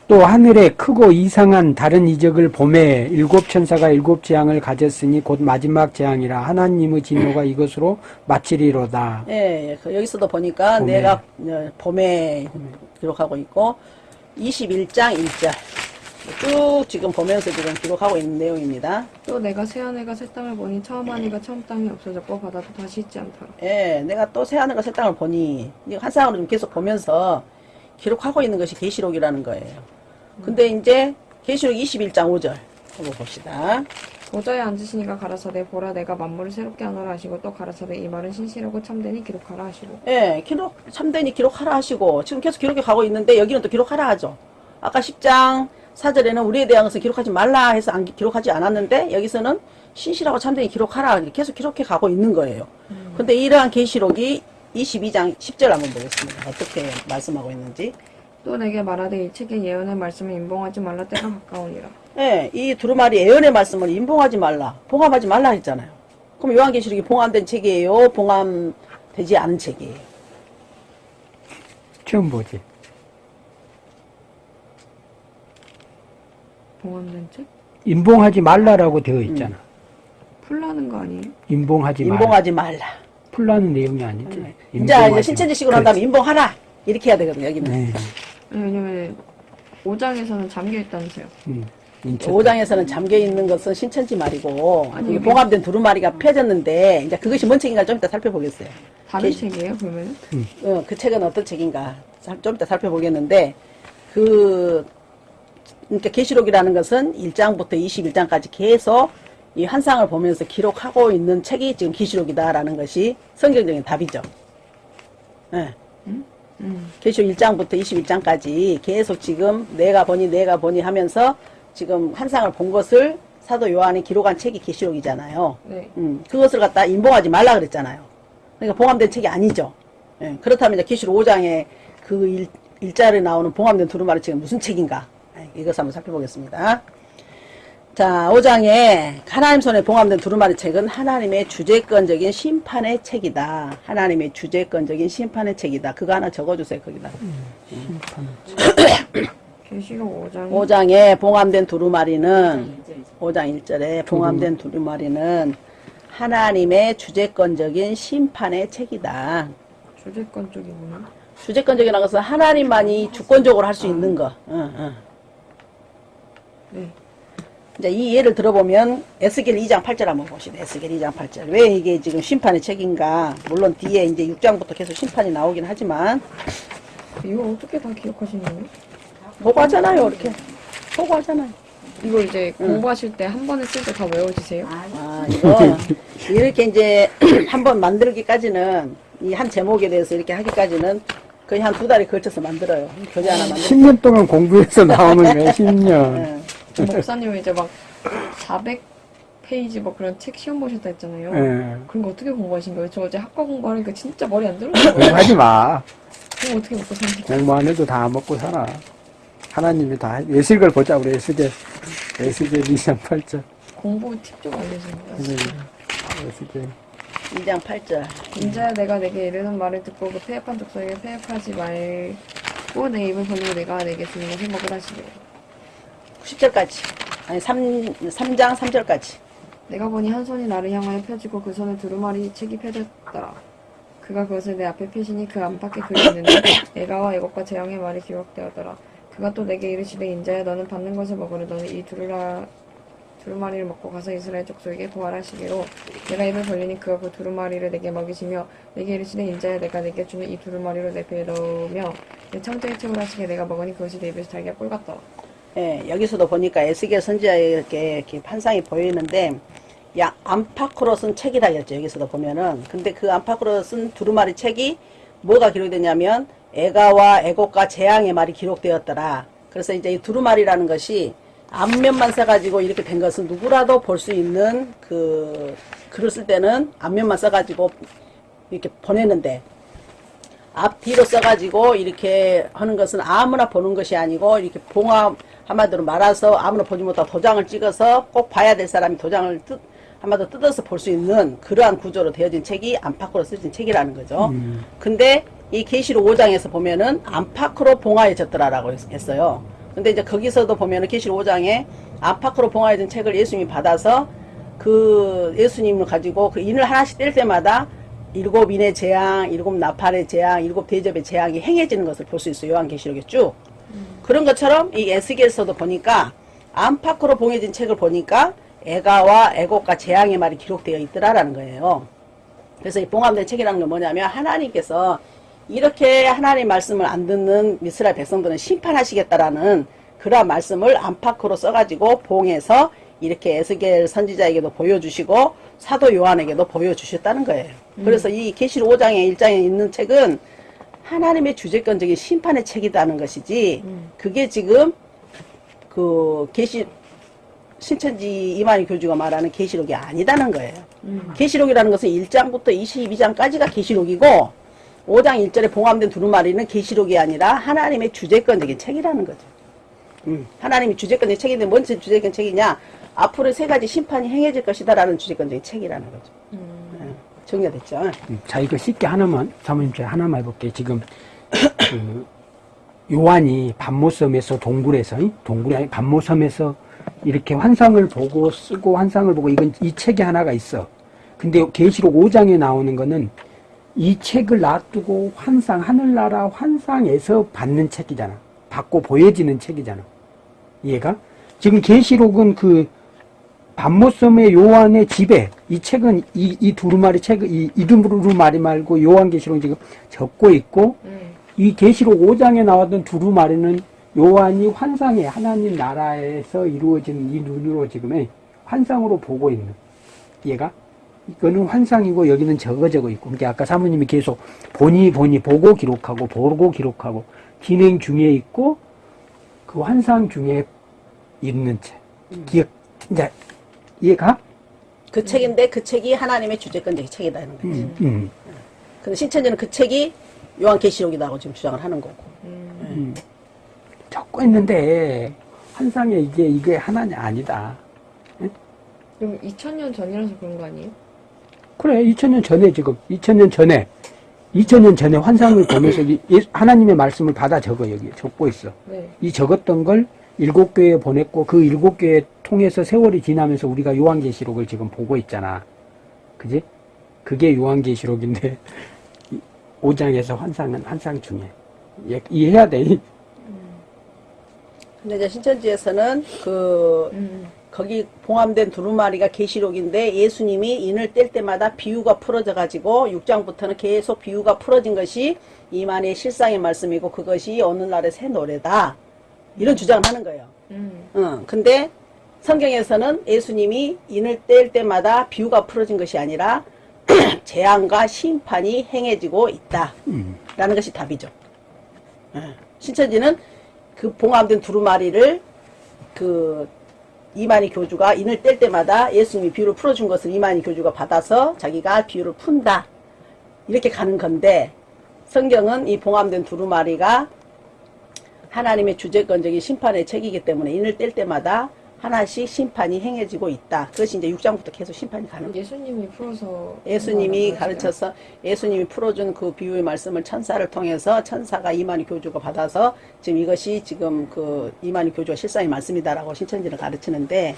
또 하늘에 크고 이상한 다른 이적을 봄에 일곱 천사가 일곱 재앙을 가졌으니 곧 마지막 재앙이라 하나님의 진노가 이것으로 마치리로다. 예, 예. 그 여기서도 보니까 봄에. 내가 어, 봄에 기록하고 있고 21장 1절. 쭉 지금 보면서 지금 기록하고 있는 내용입니다. 또 내가 새하늘과 새 땅을 보니 처음 하늘과 처음 땅이 없어졌고 바다도 다시 있지 않더라. 예, 내가 또 새하늘과 새 땅을 보니 이거 한 쌍으로 좀 계속 보면서 기록하고 있는 것이 계시록이라는 거예요. 근데 이제 계시록 21장 5절 한번 봅시다. 보좌에 앉으시니가 가라사대 보라 내가 만물을 새롭게 하노라 하시고 또 가라사대 이 말은 신실하고 참되니 기록하라 하시고 예, 기록 참되니 기록하라 하시고 지금 계속 기록해 가고 있는데 여기는 또 기록하라 하죠. 아까 10장 4절에는 우리에 대한 것을 기록하지 말라 해서 안, 기록하지 않았는데 여기서는 신실하고 참되니 기록하라 계속 기록해 가고 있는 거예요. 근데 이러한 계시록이 22장 10절 한번 보겠습니다. 어떻게 말씀하고 있는지. 또 내게 말하되 이 책의 예언의 말씀을 인봉하지 말라 때가 가까우니라. 예, 이 두루마리 예언의 말씀을 인봉하지 말라, 봉함하지 말라 했잖아요. 그럼 요한계시록이 봉함된 책이에요? 봉함되지 않은 책이에요? 처음 보지. 봉헌된 책? 인봉하지 말라라고 되어 있잖아. 풀라는 거 아니에요? 인봉하지 말라. 인봉하지 말라. 풀라는 내용이 아니지. 이제 이제 인봉하지 신천지식으로 마. 한 다음에 인봉하라. 이렇게 해야 되거든요, 여기는. 네. 왜냐면 5장에서는 잠겨 있다면서요. 음. 5장에서는 잠겨 있는 것은 신천지 말이고, 여기- 봉합된 두루마리가 펴졌는데, 이제 그것이 뭔 책인가 좀 이따 살펴보겠어요. 다른 계시- 책이에요 그러면? 어, 그 책은 어떤 책인가 살- 좀 이따 살펴보겠는데, 그, 그러니까 계시록이라는 것은 1장부터 21장까지 계속 이 한상을 보면서 기록하고 있는 책이 지금 계시록이다라는 것이 성경적인 답이죠. 예. 음. 계시록 1장부터 21장까지 계속 지금 내가 보니 내가 보니 하면서 지금 한상을 본 것을 사도 요한이 기록한 책이 계시록이잖아요. 네. 음, 그것을 갖다 인봉하지 말라 그랬잖아요. 그러니까 봉함된 책이 아니죠. 예, 그렇다면 이제 계시록 5장에 그 일, 일자를 나오는 봉함된 두루마리 책은 무슨 책인가? 예, 이것을 한번 살펴보겠습니다. 자, 5장에 하나님 손에 봉함된 두루마리 책은 하나님의 주재권적인 심판의 책이다. 하나님의 주재권적인 심판의 책이다. 그거 하나 적어주세요, 거기다. 계시록 5장 5장에 봉함된 두루마리는 이제 5장 1절에 봉함된 두루마리는 하나님의 주재권적인 심판의 책이다. 뭐냐? 주재권적이라는 것은 하나님만이 주권적으로 할 수 있는 거. 응, 응. 네. 이제 이 예를 들어보면 에스겔 2장 8절 한번 봅시다. 에스겔 2장 8절. 왜 이게 지금 심판의 책인가? 물론 뒤에 이제 6장부터 계속 심판이 나오긴 하지만 이거 어떻게 다 기억하시는 거예요? 보고하잖아요, 이렇게. 보고하잖아요. 이거 이제 공부하실 때 한 번에 쓸 때 다 외워지세요? 아, 이거 이렇게 이제 한 번 만들기까지는 이 한 제목에 대해서 이렇게 하기까지는 거의 한 두 달에 걸쳐서 만들어요. 교재 하나 만들. 10년 동안 공부해서 나오는 거야, 10년. 응. 목사님 이제 막 400 페이지 뭐 그런 책 시험 보셨다 했잖아요. 예. 그런 거 어떻게 공부하신 거예요? 저 어제 학과 공부하니까 진짜 머리 안 들어요. 공부하지 마. 그럼 어떻게 먹고 사는 공부 안 해도 다 먹고 살아. 하나님이 다, 해. 예식을 보자, 우리 예식에. 예식에 2장 8절. 공부 팁 좀 알려주세요. 예식에. 2장 8절. 인자야 내가 내게 이르는 말을 듣고 그 폐역한 족속에게 폐역하지 말고 내 입을 벌리고 내가 내게 주는 것을 먹으라 하시되 10절까지. 아니, 3, 3장 3절까지. 내가 보니 한 손이 나를 향하여 펴지고 그 손에 두루마리 책이 펴졌더라. 그가 그것을 내 앞에 펴시니 그 안팎에 글이 있는데 애가와 애곡과 재앙의 말이 기록되었더라. 그가 또 내게 이르시되 인자야 너는 받는 것을 먹으려 너는 이 두루라 두루마리를 먹고 가서 이스라엘 족속에게 고하라시기로 내가 입을 벌리니 그가 그 두루마리를 내게 먹이시며 내게 이르시되 인자야 내가 내게 주는 이 두루마리로 내 배에 넣으며 내 창자에 채우라시게 내가 먹으니 그것이 내 입에서 달걀 꿀 같더라. 예, 여기서도 보니까 에스겔 선지자의 이렇게, 이렇게 판상이 보이는데, 야, 안팎으로 쓴 책이라 했죠. 여기서도 보면은. 근데 그 안팎으로 쓴 두루마리 책이 뭐가 기록되냐면, 애가와 애곡과 재앙의 말이 기록되었더라. 그래서 이제 이 두루마리라는 것이 앞면만 써가지고 이렇게 된 것은 누구라도 볼 수 있는 그, 글을 쓸 때는 앞면만 써가지고 이렇게 보내는데, 앞뒤로 써가지고 이렇게 하는 것은 아무나 보는 것이 아니고 이렇게 봉합 한마디로 말아서 아무나 보지 못하고 도장을 찍어서 꼭 봐야 될 사람이 도장을 뜯, 한마디로 뜯어서 볼 수 있는 그러한 구조로 되어진 책이 안팎으로 쓰여진 책이라는 거죠. 근데 이 계시록 5장에서 보면은 안팎으로 봉하여졌더라라고 했- 했어요. 근데 이제 거기서도 보면은 계시록 5장에 안팎으로 봉하여진 책을 예수님이 받아서 그 예수님을 가지고 그 인을 하나씩 뗄 때마다 일곱 인의 재앙, 일곱 나팔의 재앙, 일곱 대접의 재앙이 행해지는 것을 볼 수 있어요. 요한계시록에 쭉. 그런 것처럼 이 에스겔서도 보니까 안팎으로 봉해진 책을 보니까 애가와 애곡과 재앙의 말이 기록되어 있더라라는 거예요. 그래서 이 봉함된 책이라는 건 뭐냐면 하나님께서 이렇게 하나님 말씀을 안 듣는 이스라엘 백성들은 심판하시겠다라는 그러한 말씀을 안팎으로 써가지고 봉해서 이렇게 에스겔 선지자에게도 보여주시고 사도 요한에게도 보여주셨다는 거예요. 그래서 이 계시록 5장에 1장에 있는 책은 하나님의 주제권적인 심판의 책이라는 것이지 그게 지금 그 계시 신천지 이만희 교주가 말하는 계시록이 아니다는 거예요. 계시록이라는 것은 1장부터 22장까지가 계시록이고 5장 1절에 봉함된 두루마리는 계시록이 아니라 하나님의 주제권적인 책이라는 거죠. 음, 하나님이 주제권적인 책인데 뭔 주제권 책이냐? 앞으로 세 가지 심판이 행해질 것이다라는 주제권적인 책이라는 거죠. 예, 정리가 됐죠? 음, 자, 이거 쉽게 하나만, 사모님 제가 하나만 해볼게요. 지금, 그, 요한이 반모섬에서 동굴에서, 이? 동굴이 아니 반모섬에서 이렇게 환상을 보고 쓰고 환상을 보고 이건 이 책이 하나가 있어. 근데 계시록 5장에 나오는 거는 이 책을 놔두고 환상, 하늘나라 환상에서 받는 책이잖아. 받고 보여지는 책이잖아. 이해가? 지금 계시록은 그 반모섬의 요한의 집에 이 책은 이, 이 두루마리 책, 이, 이 두루마리 말고 요한계시록 지금 적고 있고 음. 이 계시록 5장에 나왔던 두루마리는 요한이 환상에 하나님 나라에서 이루어진 이 눈으로 지금의 환상으로 보고 있는 얘가 이거는 환상이고 여기는 적어 적어 있고 근데 아까 사모님이 계속 보니 보니 보고 기록하고 보고 기록하고 진행 중에 있고 그 환상 중에 있는 책 기억 이제 이해가? 그 책인데 그 책이 하나님의 주제권적인 책이라는 거죠. 음, 음. 근데 신천지는 그 책이 요한계시록이라고 지금 주장을 하는 거고. 적고 있는데 환상에 이게 이게 하나는 아니다. 그럼 2000년 전이라서 그런 거 아니에요? 그래 2000년 전에 지금 2000년 전에 2000년 전에 환상을 보면서 이- 하나님의 말씀을 받아 적어 여기 적고 있어. 네. 이 적었던 걸 일곱 교회에 보냈고 그 일곱 교회 통해서 세월이 지나면서 우리가 요한계시록을 지금 보고 있잖아. 그지? 그게 요한계시록인데 5장에서 환상은 환상 중에 예, 이해해야 돼. 근데 이제 신천지에서는 그 음. 거기 봉함된 두루마리가 계시록인데 예수님이 인을 뗄 때마다 비유가 풀어져 가지고 6장부터는 계속 비유가 풀어진 것이 이만의 실상의 말씀이고 그것이 어느 날의 새 노래다. 이런 주장을 하는 거예요. 음. 응. 근데 성경에서는 예수님이 인을 뗄 때마다 비유가 풀어진 것이 아니라 재앙과 심판이 행해지고 있다. 음. 라는 것이 답이죠. 예. 신천지는 그 봉함된 두루마리를 그 이만희 교주가 인을 뗄 때마다 예수님이 비유를 풀어준 것을 이만희 교주가 받아서 자기가 비유를 푼다. 이렇게 가는 건데 성경은 이 봉함된 두루마리가 하나님의 주제권적인 심판의 책이기 때문에 인을 뗄 때마다 하나씩 심판이 행해지고 있다. 그것이 이제 6장부터 계속 심판이 가는 거예요. 예수님이 풀어서 예수님이 가르쳐서 예수님이 풀어준 그 비유의 말씀을 천사를 통해서 천사가 이만희 교주가 받아서 지금 이것이 지금 그 이만희 교주가 실상의 말씀이다라고 신천지를 가르치는데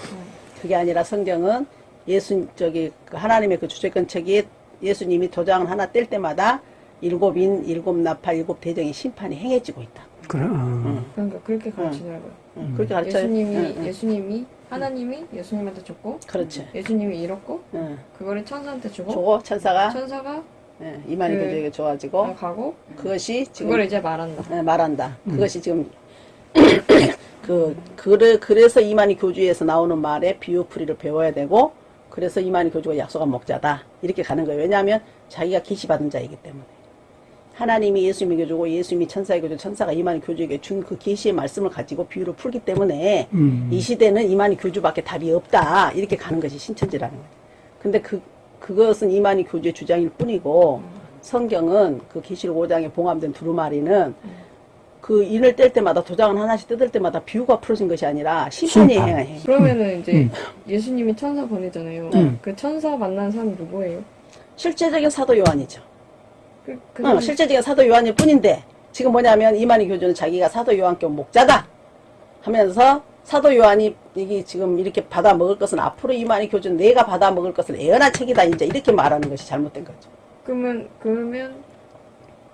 그게 아니라 성경은 예수 저기 그 하나님의 그 주제권 책이 예수님이 도장을 하나 뗄 때마다 일곱 인, 일곱 나팔, 일곱 대정의 심판이 행해지고 있다. 그럼 그러니까 그렇게 가르치더라고요. 응, 그렇게 가르쳐요. 예수님이 응, 응. 예수님이 하나님이 예수님한테 줬고 그렇지. 예수님이 잃었고 응. 그거를 천사한테 주고 저거 천사가 천사가 예, 이만희 그- 교주에게 줘가지고 가고 그것이 지금 그걸 이제 말한다. 네, 말한다. 그것이 지금 그 그래 그래서 이만희 교주에서 나오는 말에 비유풀이를 배워야 되고 그래서 이만희 교주가 약속한 목자다 이렇게 가는 거예요. 왜냐하면 자기가 계시 받은 자이기 때문에 하나님이 예수님에게 주고 예수님이 천사에게 주고 천사가 이만희 교주에게 준 그 계시의 말씀을 가지고 비유를 풀기 때문에 음. 이 시대는 이만희 교주밖에 답이 없다 이렇게 가는 것이 신천지라는 거예요. 근데 그 그것은 이만희 교주의 주장일 뿐이고 성경은 그 계시록 5장에 봉함된 두루마리는 그 인을 뗄 때마다 도장을 하나씩 뜯을 때마다 비유가 풀어진 것이 아니라 심판이 심판. 행해. 그러면은 이제 음. 예수님이 천사 보내잖아요. 음. 그 천사 만난 사람 누구예요? 실제적인 사도 요한이죠. 그, 그 어, 실제적인 사도 요한일 뿐인데 지금 뭐냐면 이만희 교주는 자기가 사도 요한교 목자다 하면서 사도 요한이 이게 지금 이렇게 받아 먹을 것은 앞으로 이만희 교주는 내가 받아 먹을 것은 애연한 책이다 이제 이렇게 말하는 것이 잘못된 거죠. 그러면 그러면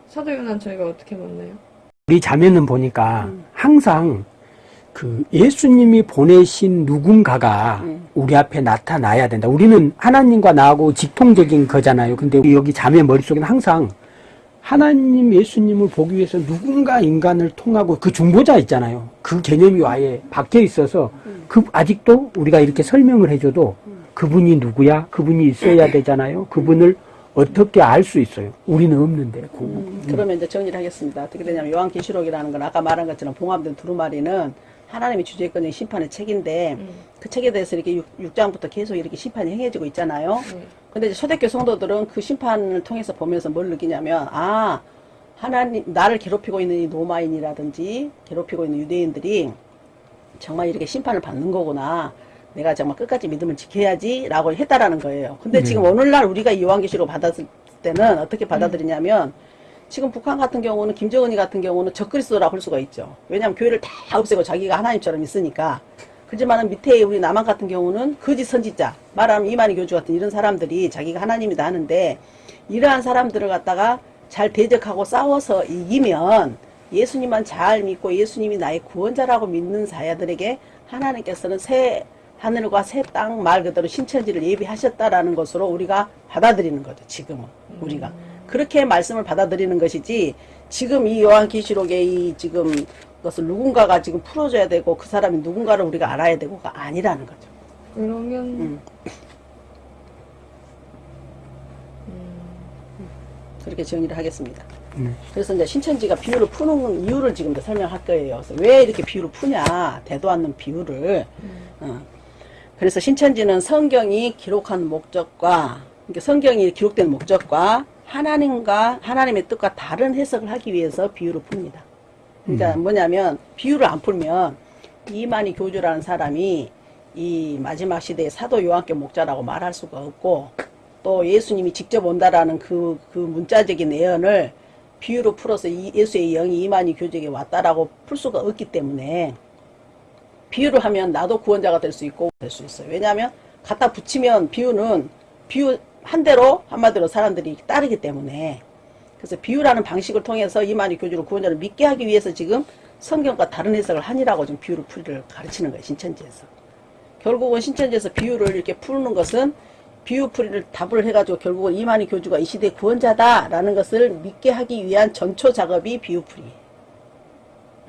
사도요난 저희가 어떻게 만나요? 우리 자매는 보니까 음. 항상 그 예수님이 보내신 누군가가 음. 우리 앞에 나타나야 된다. 우리는 하나님과 나하고 직통적인 거잖아요. 근데 여기 자매 머릿속에는 항상 하나님 예수님을 보기 위해서 누군가 인간을 통하고 그 중보자 있잖아요. 그 개념이 아예 박혀 있어서 그 아직도 우리가 이렇게 설명을 해줘도 그분이 누구야? 그분이 있어야 되잖아요. 그분을 어떻게 알 수 있어요? 우리는 없는데. 그 음, 그러면 이제 정리를 하겠습니다. 어떻게 되냐면 요한계시록이라는 건 아까 말한 것처럼 봉합된 두루마리는 하나님의 주제권의 심판의 책인데 음. 그 책에 대해서 이렇게 6, 장부터 계속 이렇게 심판이 행해지고 있잖아요. 네. 근데 이제 초대교 성도들은 그 심판을 통해서 보면서 뭘 느끼냐면 아 하나님 나를 괴롭히고 있는 이 로마인이라든지 괴롭히고 있는 유대인들이 정말 이렇게 심판을 받는 거구나. 내가 정말 끝까지 믿음을 지켜야지 라고 했다라는 거예요. 근데 네. 지금 오늘날 우리가 이 요한계시록 받았을 때는 어떻게 받아들이냐면 지금 북한 같은 경우는 김정은이 같은 경우는 적그리스도라고 할 수가 있죠. 왜냐하면 교회를 다 없애고 자기가 하나님처럼 있으니까. 그렇지만은 밑에 우리 남한 같은 경우는 거짓 선지자, 말하면 이만희 교주 같은 이런 사람들이 자기가 하나님이다 하는데 이러한 사람들을 갖다가 잘 대적하고 싸워서 이기면 예수님만 잘 믿고 예수님이 나의 구원자라고 믿는 사야들에게 하나님께서는 새 하늘과 새 땅 말 그대로 신천지를 예비하셨다라는 것으로 우리가 받아들이는 거죠. 지금은 우리가 그렇게 말씀을 받아들이는 것이지 지금 이 요한계시록의 이 지금 것을 누군가가 지금 풀어줘야 되고 그 사람이 누군가를 우리가 알아야 되고가 아니라는 거죠. 그러면 음. 그렇게 정리를 하겠습니다. 네. 그래서 이제 신천지가 비유를 푸는 이유를 지금 도 설명할 거예요. 그래서 왜 이렇게 비유를 푸냐, 대도 않는 비유를. 어. 그래서 신천지는 성경이 기록한 목적과, 그러니까 성경이 기록된 목적과 하나님과 하나님의 뜻과 다른 해석을 하기 위해서 비유를 풉니다. 그러니까 뭐냐면 비유를 안 풀면 이만희 교주라는 사람이 이 마지막 시대의 사도 요한께 목자라고 말할 수가 없고 또 예수님이 직접 온다라는 그, 그 문자적인 내연을 비유로 풀어서 이 예수의 영이 이만희 교주에게 왔다라고 풀 수가 없기 때문에 비유를 하면 나도 구원자가 될 수 있고 될 수 있어요. 왜냐하면 갖다 붙이면 비유는 비유 한 대로 한마디로 사람들이 따르기 때문에 그래서 비유라는 방식을 통해서 이만희 교주를 구원자를 믿게 하기 위해서 지금 성경과 다른 해석을 하니라고 지금 비유를 풀이를 가르치는 거예요. 신천지에서. 결국은 신천지에서 비유를 이렇게 푸는 것은 비유 풀이를 답을 해가지고 결국은 이만희 교주가 이 시대의 구원자다라는 것을 믿게 하기 위한 전초 작업이 비유 풀이에요.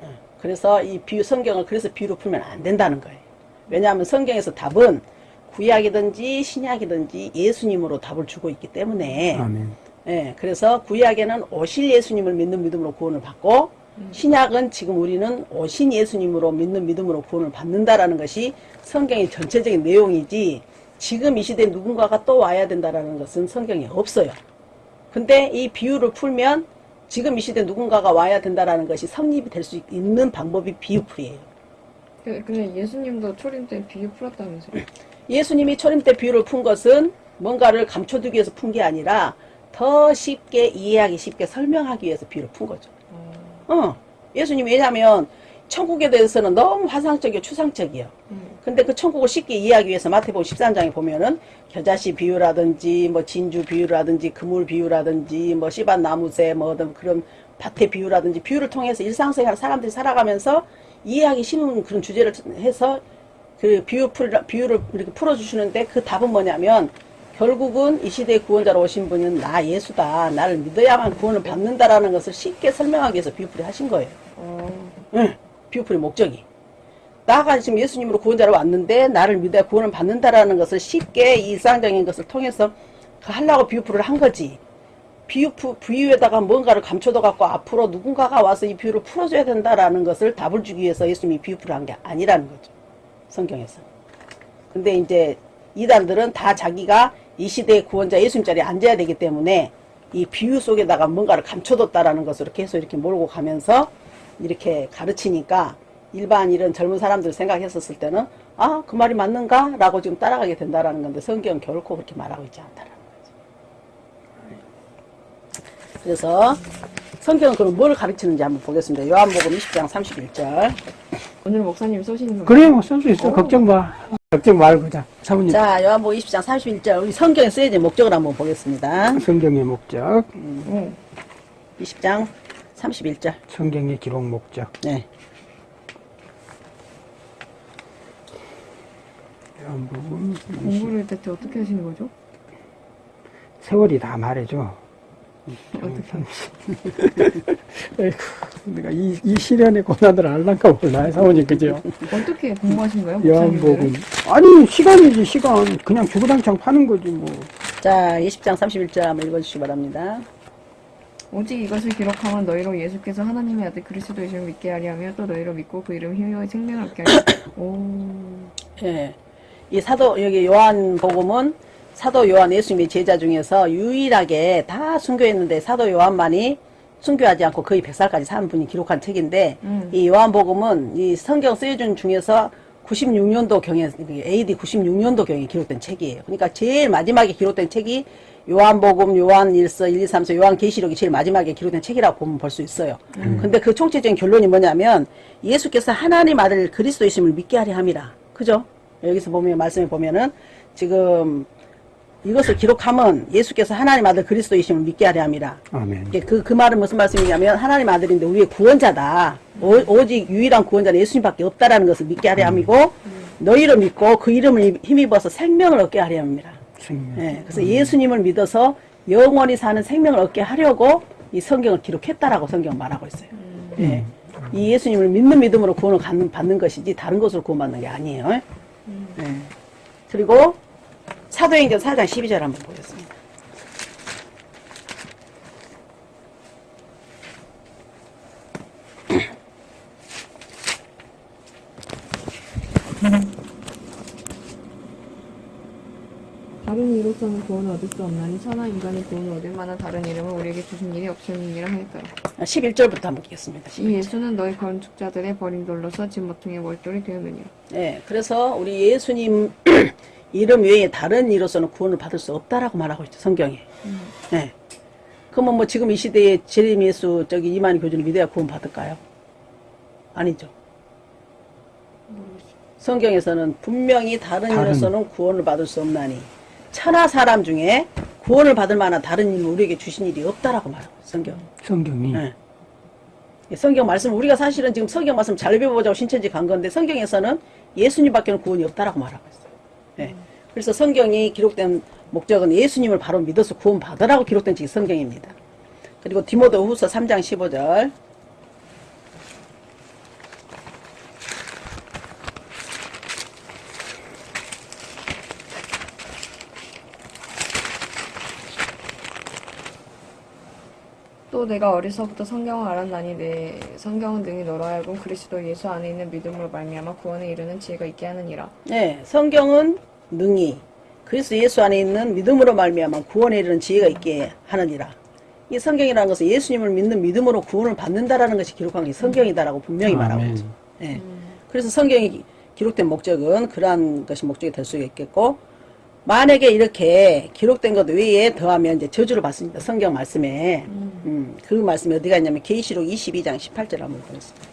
예. 그래서 이 비유 성경을 그래서 비유로 풀면 안 된다는 거예요. 왜냐하면 성경에서 답은 구약이든지 신약이든지 예수님으로 답을 주고 있기 때문에 아멘. 예, 그래서 구약에는 오실 예수님을 믿는 믿음으로 구원을 받고 신약은 지금 우리는 오신 예수님으로 믿는 믿음으로 구원을 받는다라는 것이 성경의 전체적인 내용이지 지금 이 시대에 누군가가 또 와야 된다라는 것은 성경에 없어요. 근데 이 비유를 풀면 지금 이 시대에 누군가가 와야 된다라는 것이 성립이 될 수 있는 방법이 비유풀이에요. 그- 근데 예수님도 초림 때 비유 풀었다면서요? 예수님이 초림 때 비유를 푼 것은 뭔가를 감춰두기 위해서 푼 게 아니라 더 쉽게 이해하기 쉽게 설명하기 위해서 비유를 푼 거죠. 어, 예수님이 왜냐하면 천국에 대해서는 너무 화상적이고 추상적이에요. 음. 근데 그 천국을 쉽게 이해하기 위해서 마태복음 13장에 보면은 겨자씨 비유라든지 뭐 진주 비유라든지 그물 비유라든지 뭐 씨 밭 나무 새 뭐 어떤 그런 밭의 비유라든지 비유를 통해서 일상생활 사람들이 살아가면서 이해하기 쉬운 그런 주제를 해서 그 비유 풀 비유를 이렇게 풀어주시는데 그 답은 뭐냐면 결국은 이 시대의 구원자로 오신 분은 나 예수다 나를 믿어야만 구원을 받는다라는 것을 쉽게 설명하기 위해서 비유풀이 하신 거예요. 어, 응, 비유풀의 목적이. 나가 지금 예수님으로 구원자로 왔는데 나를 믿어야 구원을 받는다라는 것을 쉽게 이 일상적인 것을 통해서 그 하려고 비유풀을 한 거지. 비유, 비유에다가 뭔가를 감춰둬 갖고 앞으로 누군가가 와서 이 비유를 풀어줘야 된다라는 것을 답을 주기 위해서 예수님이 비유풀을 한 게 아니라는 거죠. 성경에서. 근데 이제 이단들은 다 자기가 이 시대의 구원자 예수님 자리에 앉아야 되기 때문에 이 비유 속에다가 뭔가를 감춰뒀다라는 것으로 계속 이렇게 몰고 가면서 이렇게 가르치니까 일반 이런 젊은 사람들 생각했었을 때는 아, 그 말이 맞는가? 라고 지금 따라가게 된다라는 건데 성경은 결코 그렇게 말하고 있지 않다라는 거죠. 그래서 성경은 그럼 뭘 가르치는지 한번 보겠습니다. 요한복음 20장 31절. 오늘 목사님 쏘시는 거. 그래요, 뭐쓸수 있어. 걱정 마. 걱정 말고 자. 사모님 자, 요한복음 20장 31절. 우리 성경에 쓰여진 목적을 한번 보겠습니다. 성경의 목적, 응. 20장 31절. 성경의 기록 목적. 네. 요한복음 공부를 대체 어떻게 하시는 거죠? 세월이 다 말해줘. 어떻게? 내가 이, 이 시련의 고난을 알란가 몰라요, 사모님, 그죠? 어떻게 공부하신 거예요? 요한복음. 아니, 시간이지, 시간. 그냥 주구장창 파는 거지, 뭐. 자, 20장 31절 한번 읽어주시기 바랍니다. 오직 이것을 기록하면 너희로 예수께서 하나님의 아들 그리스도이심을 믿게 하려 하며 또 너희로 믿고 그 이름 힘과 생명을 얻게 하려 오 예. 이 사도, 여기 요한복음은 사도 요한 예수님의 제자 중에서 유일하게 다 순교했는데 사도 요한만이 순교하지 않고 거의 100살까지 사는 분이 기록한 책인데 음. 이 요한복음은 이 성경 쓰여준 중에서 96년도 경에 AD 96년도 경에 기록된 책이에요. 그러니까 제일 마지막에 기록된 책이 요한복음, 요한 1서, 1, 2, 3서, 요한 계시록이 제일 마지막에 기록된 책이라고 보면 볼 수 있어요. 근데 그 총체적인 결론이 뭐냐면 예수께서 하나님 아들 그리스도이심을 믿게 하려 함이라. 그죠? 여기서 보면 말씀에 보면은 지금 이것을 기록하면 예수께서 하나님 아들 그리스도이심을 믿게 하려 함이라. 아멘. 그, 그 말은 무슨 말씀이냐면 하나님 아들인데 우리의 구원자다. 오, 직 유일한 구원자는 예수님밖에 없다라는 것을 믿게 하려 함이고 너희를 믿고 그 이름을 힘입어서 생명을 얻게 하려 함이라. 생명. 예, 그래서 예수님을 믿어서 영원히 사는 생명을 얻게 하려고 이 성경을 기록했다라고 성경 말하고 있어요. 예. 이 예수님을 믿는 믿음으로 구원을 받는, 받는 것이지 다른 것으로 구원받는 게 아니에요. 예. 그리고 사도행전 4장 12절 한번 보겠습니다. 다른 이로서는 구원을 얻을 수 없나니 천하 인간이 구원을 얻을 만한 다른 이름을 우리에게 주신 일이 없음이니라 하였더라 11절부터 한번 보겠습니다. 이 예수는 너희 건축자들의 버린 돌로서 집 모퉁이의 몰돌이 되었느니라 네, 그래서 우리 예수님 이름 외에 다른 이로서는 구원을 받을 수 없다라고 말하고 있죠, 성경에. 네. 그러면 뭐 지금 이 시대에 재림 예수 저기 이만희 교주를 믿어야 구원 받을까요? 아니죠. 성경에서는 분명히 다른 다른. 이로서는 구원을 받을 수 없나니 천하 사람 중에 구원을 받을 만한 다른 일을 우리에게 주신 일이 없다라고 말하고 있어요, 성경. 성경이. 네. 이 성경 말씀 우리가 사실은 지금 성경 말씀 잘 배워보자고 신천지 간 건데 성경에서는 예수님밖에는 구원이 없다라고 말하고 있어요. 네. 그래서 성경이 기록된 목적은 예수님을 바로 믿어서 구원 받으라고 기록된 책이 성경입니다. 그리고 디모데후서 3장 15절 또 내가 어리서부터 성경을 알았나니 내 성경은 능히 너로 하여금 그리스도 예수 안에 있는 믿음으로 말미암아 구원에 이르는 지혜가 있게 하느니라 네, 성경은 능히 그리스도 예수 안에 있는 믿음으로 말미암아 구원에 이르는 지혜가 있게 하느니라. 이 성경이라는 것은 예수님을 믿는 믿음으로 구원을 받는다라는 것이 기록한 게 성경이다라고 분명히 말하고 아멘. 있죠. 네. 그래서 성경이 기록된 목적은 그러한 것이 목적이 될 수 있겠고 만약에 이렇게 기록된 것 외에 더하면 이제 저주를 받습니다. 성경 말씀에 음, 그 말씀이 어디가 있냐면 계시록 22장 18절 한번 보겠습니다.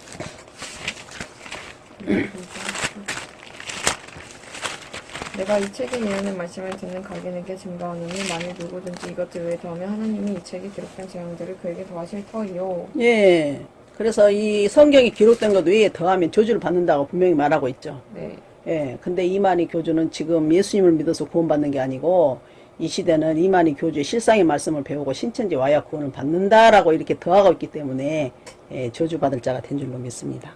내가 이 책에 이르는 말씀을 듣는 각인에게 증거하노니 만일 누구든지 이것들 외에 더하면 하나님이 이 책에 기록된 재앙들을 그에게 더하실 터이요 예. 그래서 이 성경이 기록된 것 외에 더하면 저주를 받는다고 분명히 말하고 있죠. 네. 예. 근데 이만희 교주는 지금 예수님을 믿어서 구원받는 게 아니고 이 시대는 이만희 교주의 실상의 말씀을 배우고 신천지 와야 구원을 받는다라고 이렇게 더하고 있기 때문에 예, 저주받을 자가 된 줄로 믿습니다.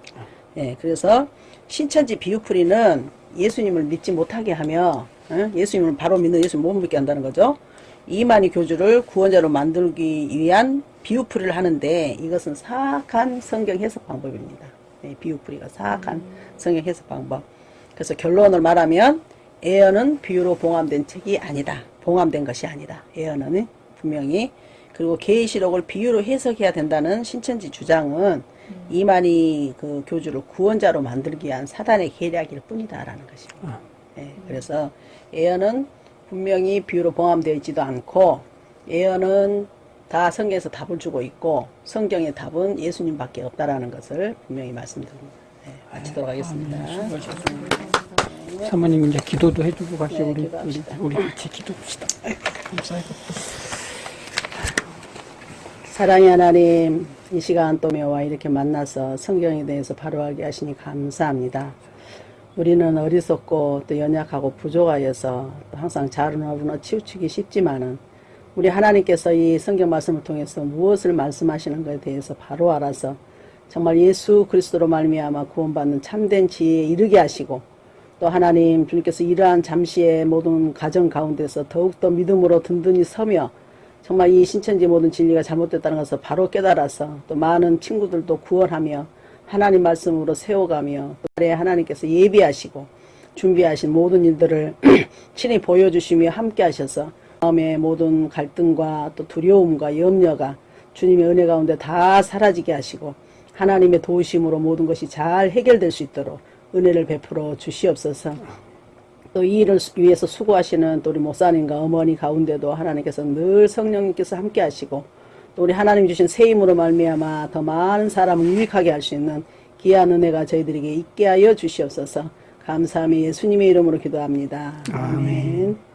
예. 그래서 신천지 비유풀이는 예수님을 믿지 못하게 하며 어? 예수님을 바로 믿는 예수님 못 믿게 한다는 거죠. 이만희 교주를 구원자로 만들기 위한 비유풀이를 하는데 이것은 사악한 성경 해석 방법입니다. 예, 비유풀이가 사악한 성경 해석 방법. 그래서 결론을 말하면 예언은 비유로 봉함된 책이 아니다. 봉함된 것이 아니다. 예언은 분명히 그리고 계시록을 비유로 해석해야 된다는 신천지 주장은 이만희 그 교주를 구원자로 만들기 위한 사단의 계략일 뿐이다라는 것입니다. 예, 그래서 예언은 분명히 비유로 봉함되어 있지도 않고 예언은 다 성경에서 답을 주고 있고 성경의 답은 예수님밖에 없다라는 것을 분명히 말씀드립니다. 네, 마치도록 하겠습니다. 사모님 이제 기도도 해주고 가시고 네, 우리, 우리 기도합시다. 우리 같이 기도합시다. 사랑의 하나님, 이 시간 또 매와 이렇게 만나서 성경에 대해서 바로 알게 하시니 감사합니다. 우리는 어리석고 또 연약하고 부족하여서 또 항상 자른어루나 치우치기 쉽지만은 우리 하나님께서 이 성경 말씀을 통해서 무엇을 말씀하시는 것에 대해서 바로 알아서 정말 예수 그리스도로 말미암아 구원받는 참된 지혜에 이르게 하시고 또 하나님 주님께서 이러한 잠시의 모든 가정 가운데서 더욱더 믿음으로 든든히 서며 정말 이 신천지 모든 진리가 잘못됐다는 것을 바로 깨달아서 또 많은 친구들도 구원하며 하나님 말씀으로 세워가며 또 하나님께서 예비하시고 준비하신 모든 일들을 친히 보여주시며 함께 하셔서 마음의 모든 갈등과 또 두려움과 염려가 주님의 은혜 가운데 다 사라지게 하시고 하나님의 도우심으로 모든 것이 잘 해결될 수 있도록 은혜를 베풀어 주시옵소서. 또 이 일을 위해서 수고하시는 또 우리 목사님과 어머니 가운데도 하나님께서 늘 성령님께서 함께 하시고 또 우리 하나님 주신 새 힘으로 말미암아 더 많은 사람을 유익하게 할 수 있는 귀한 은혜가 저희들에게 있게 하여 주시옵소서. 감사함이 예수님의 이름으로 기도합니다. 아멘.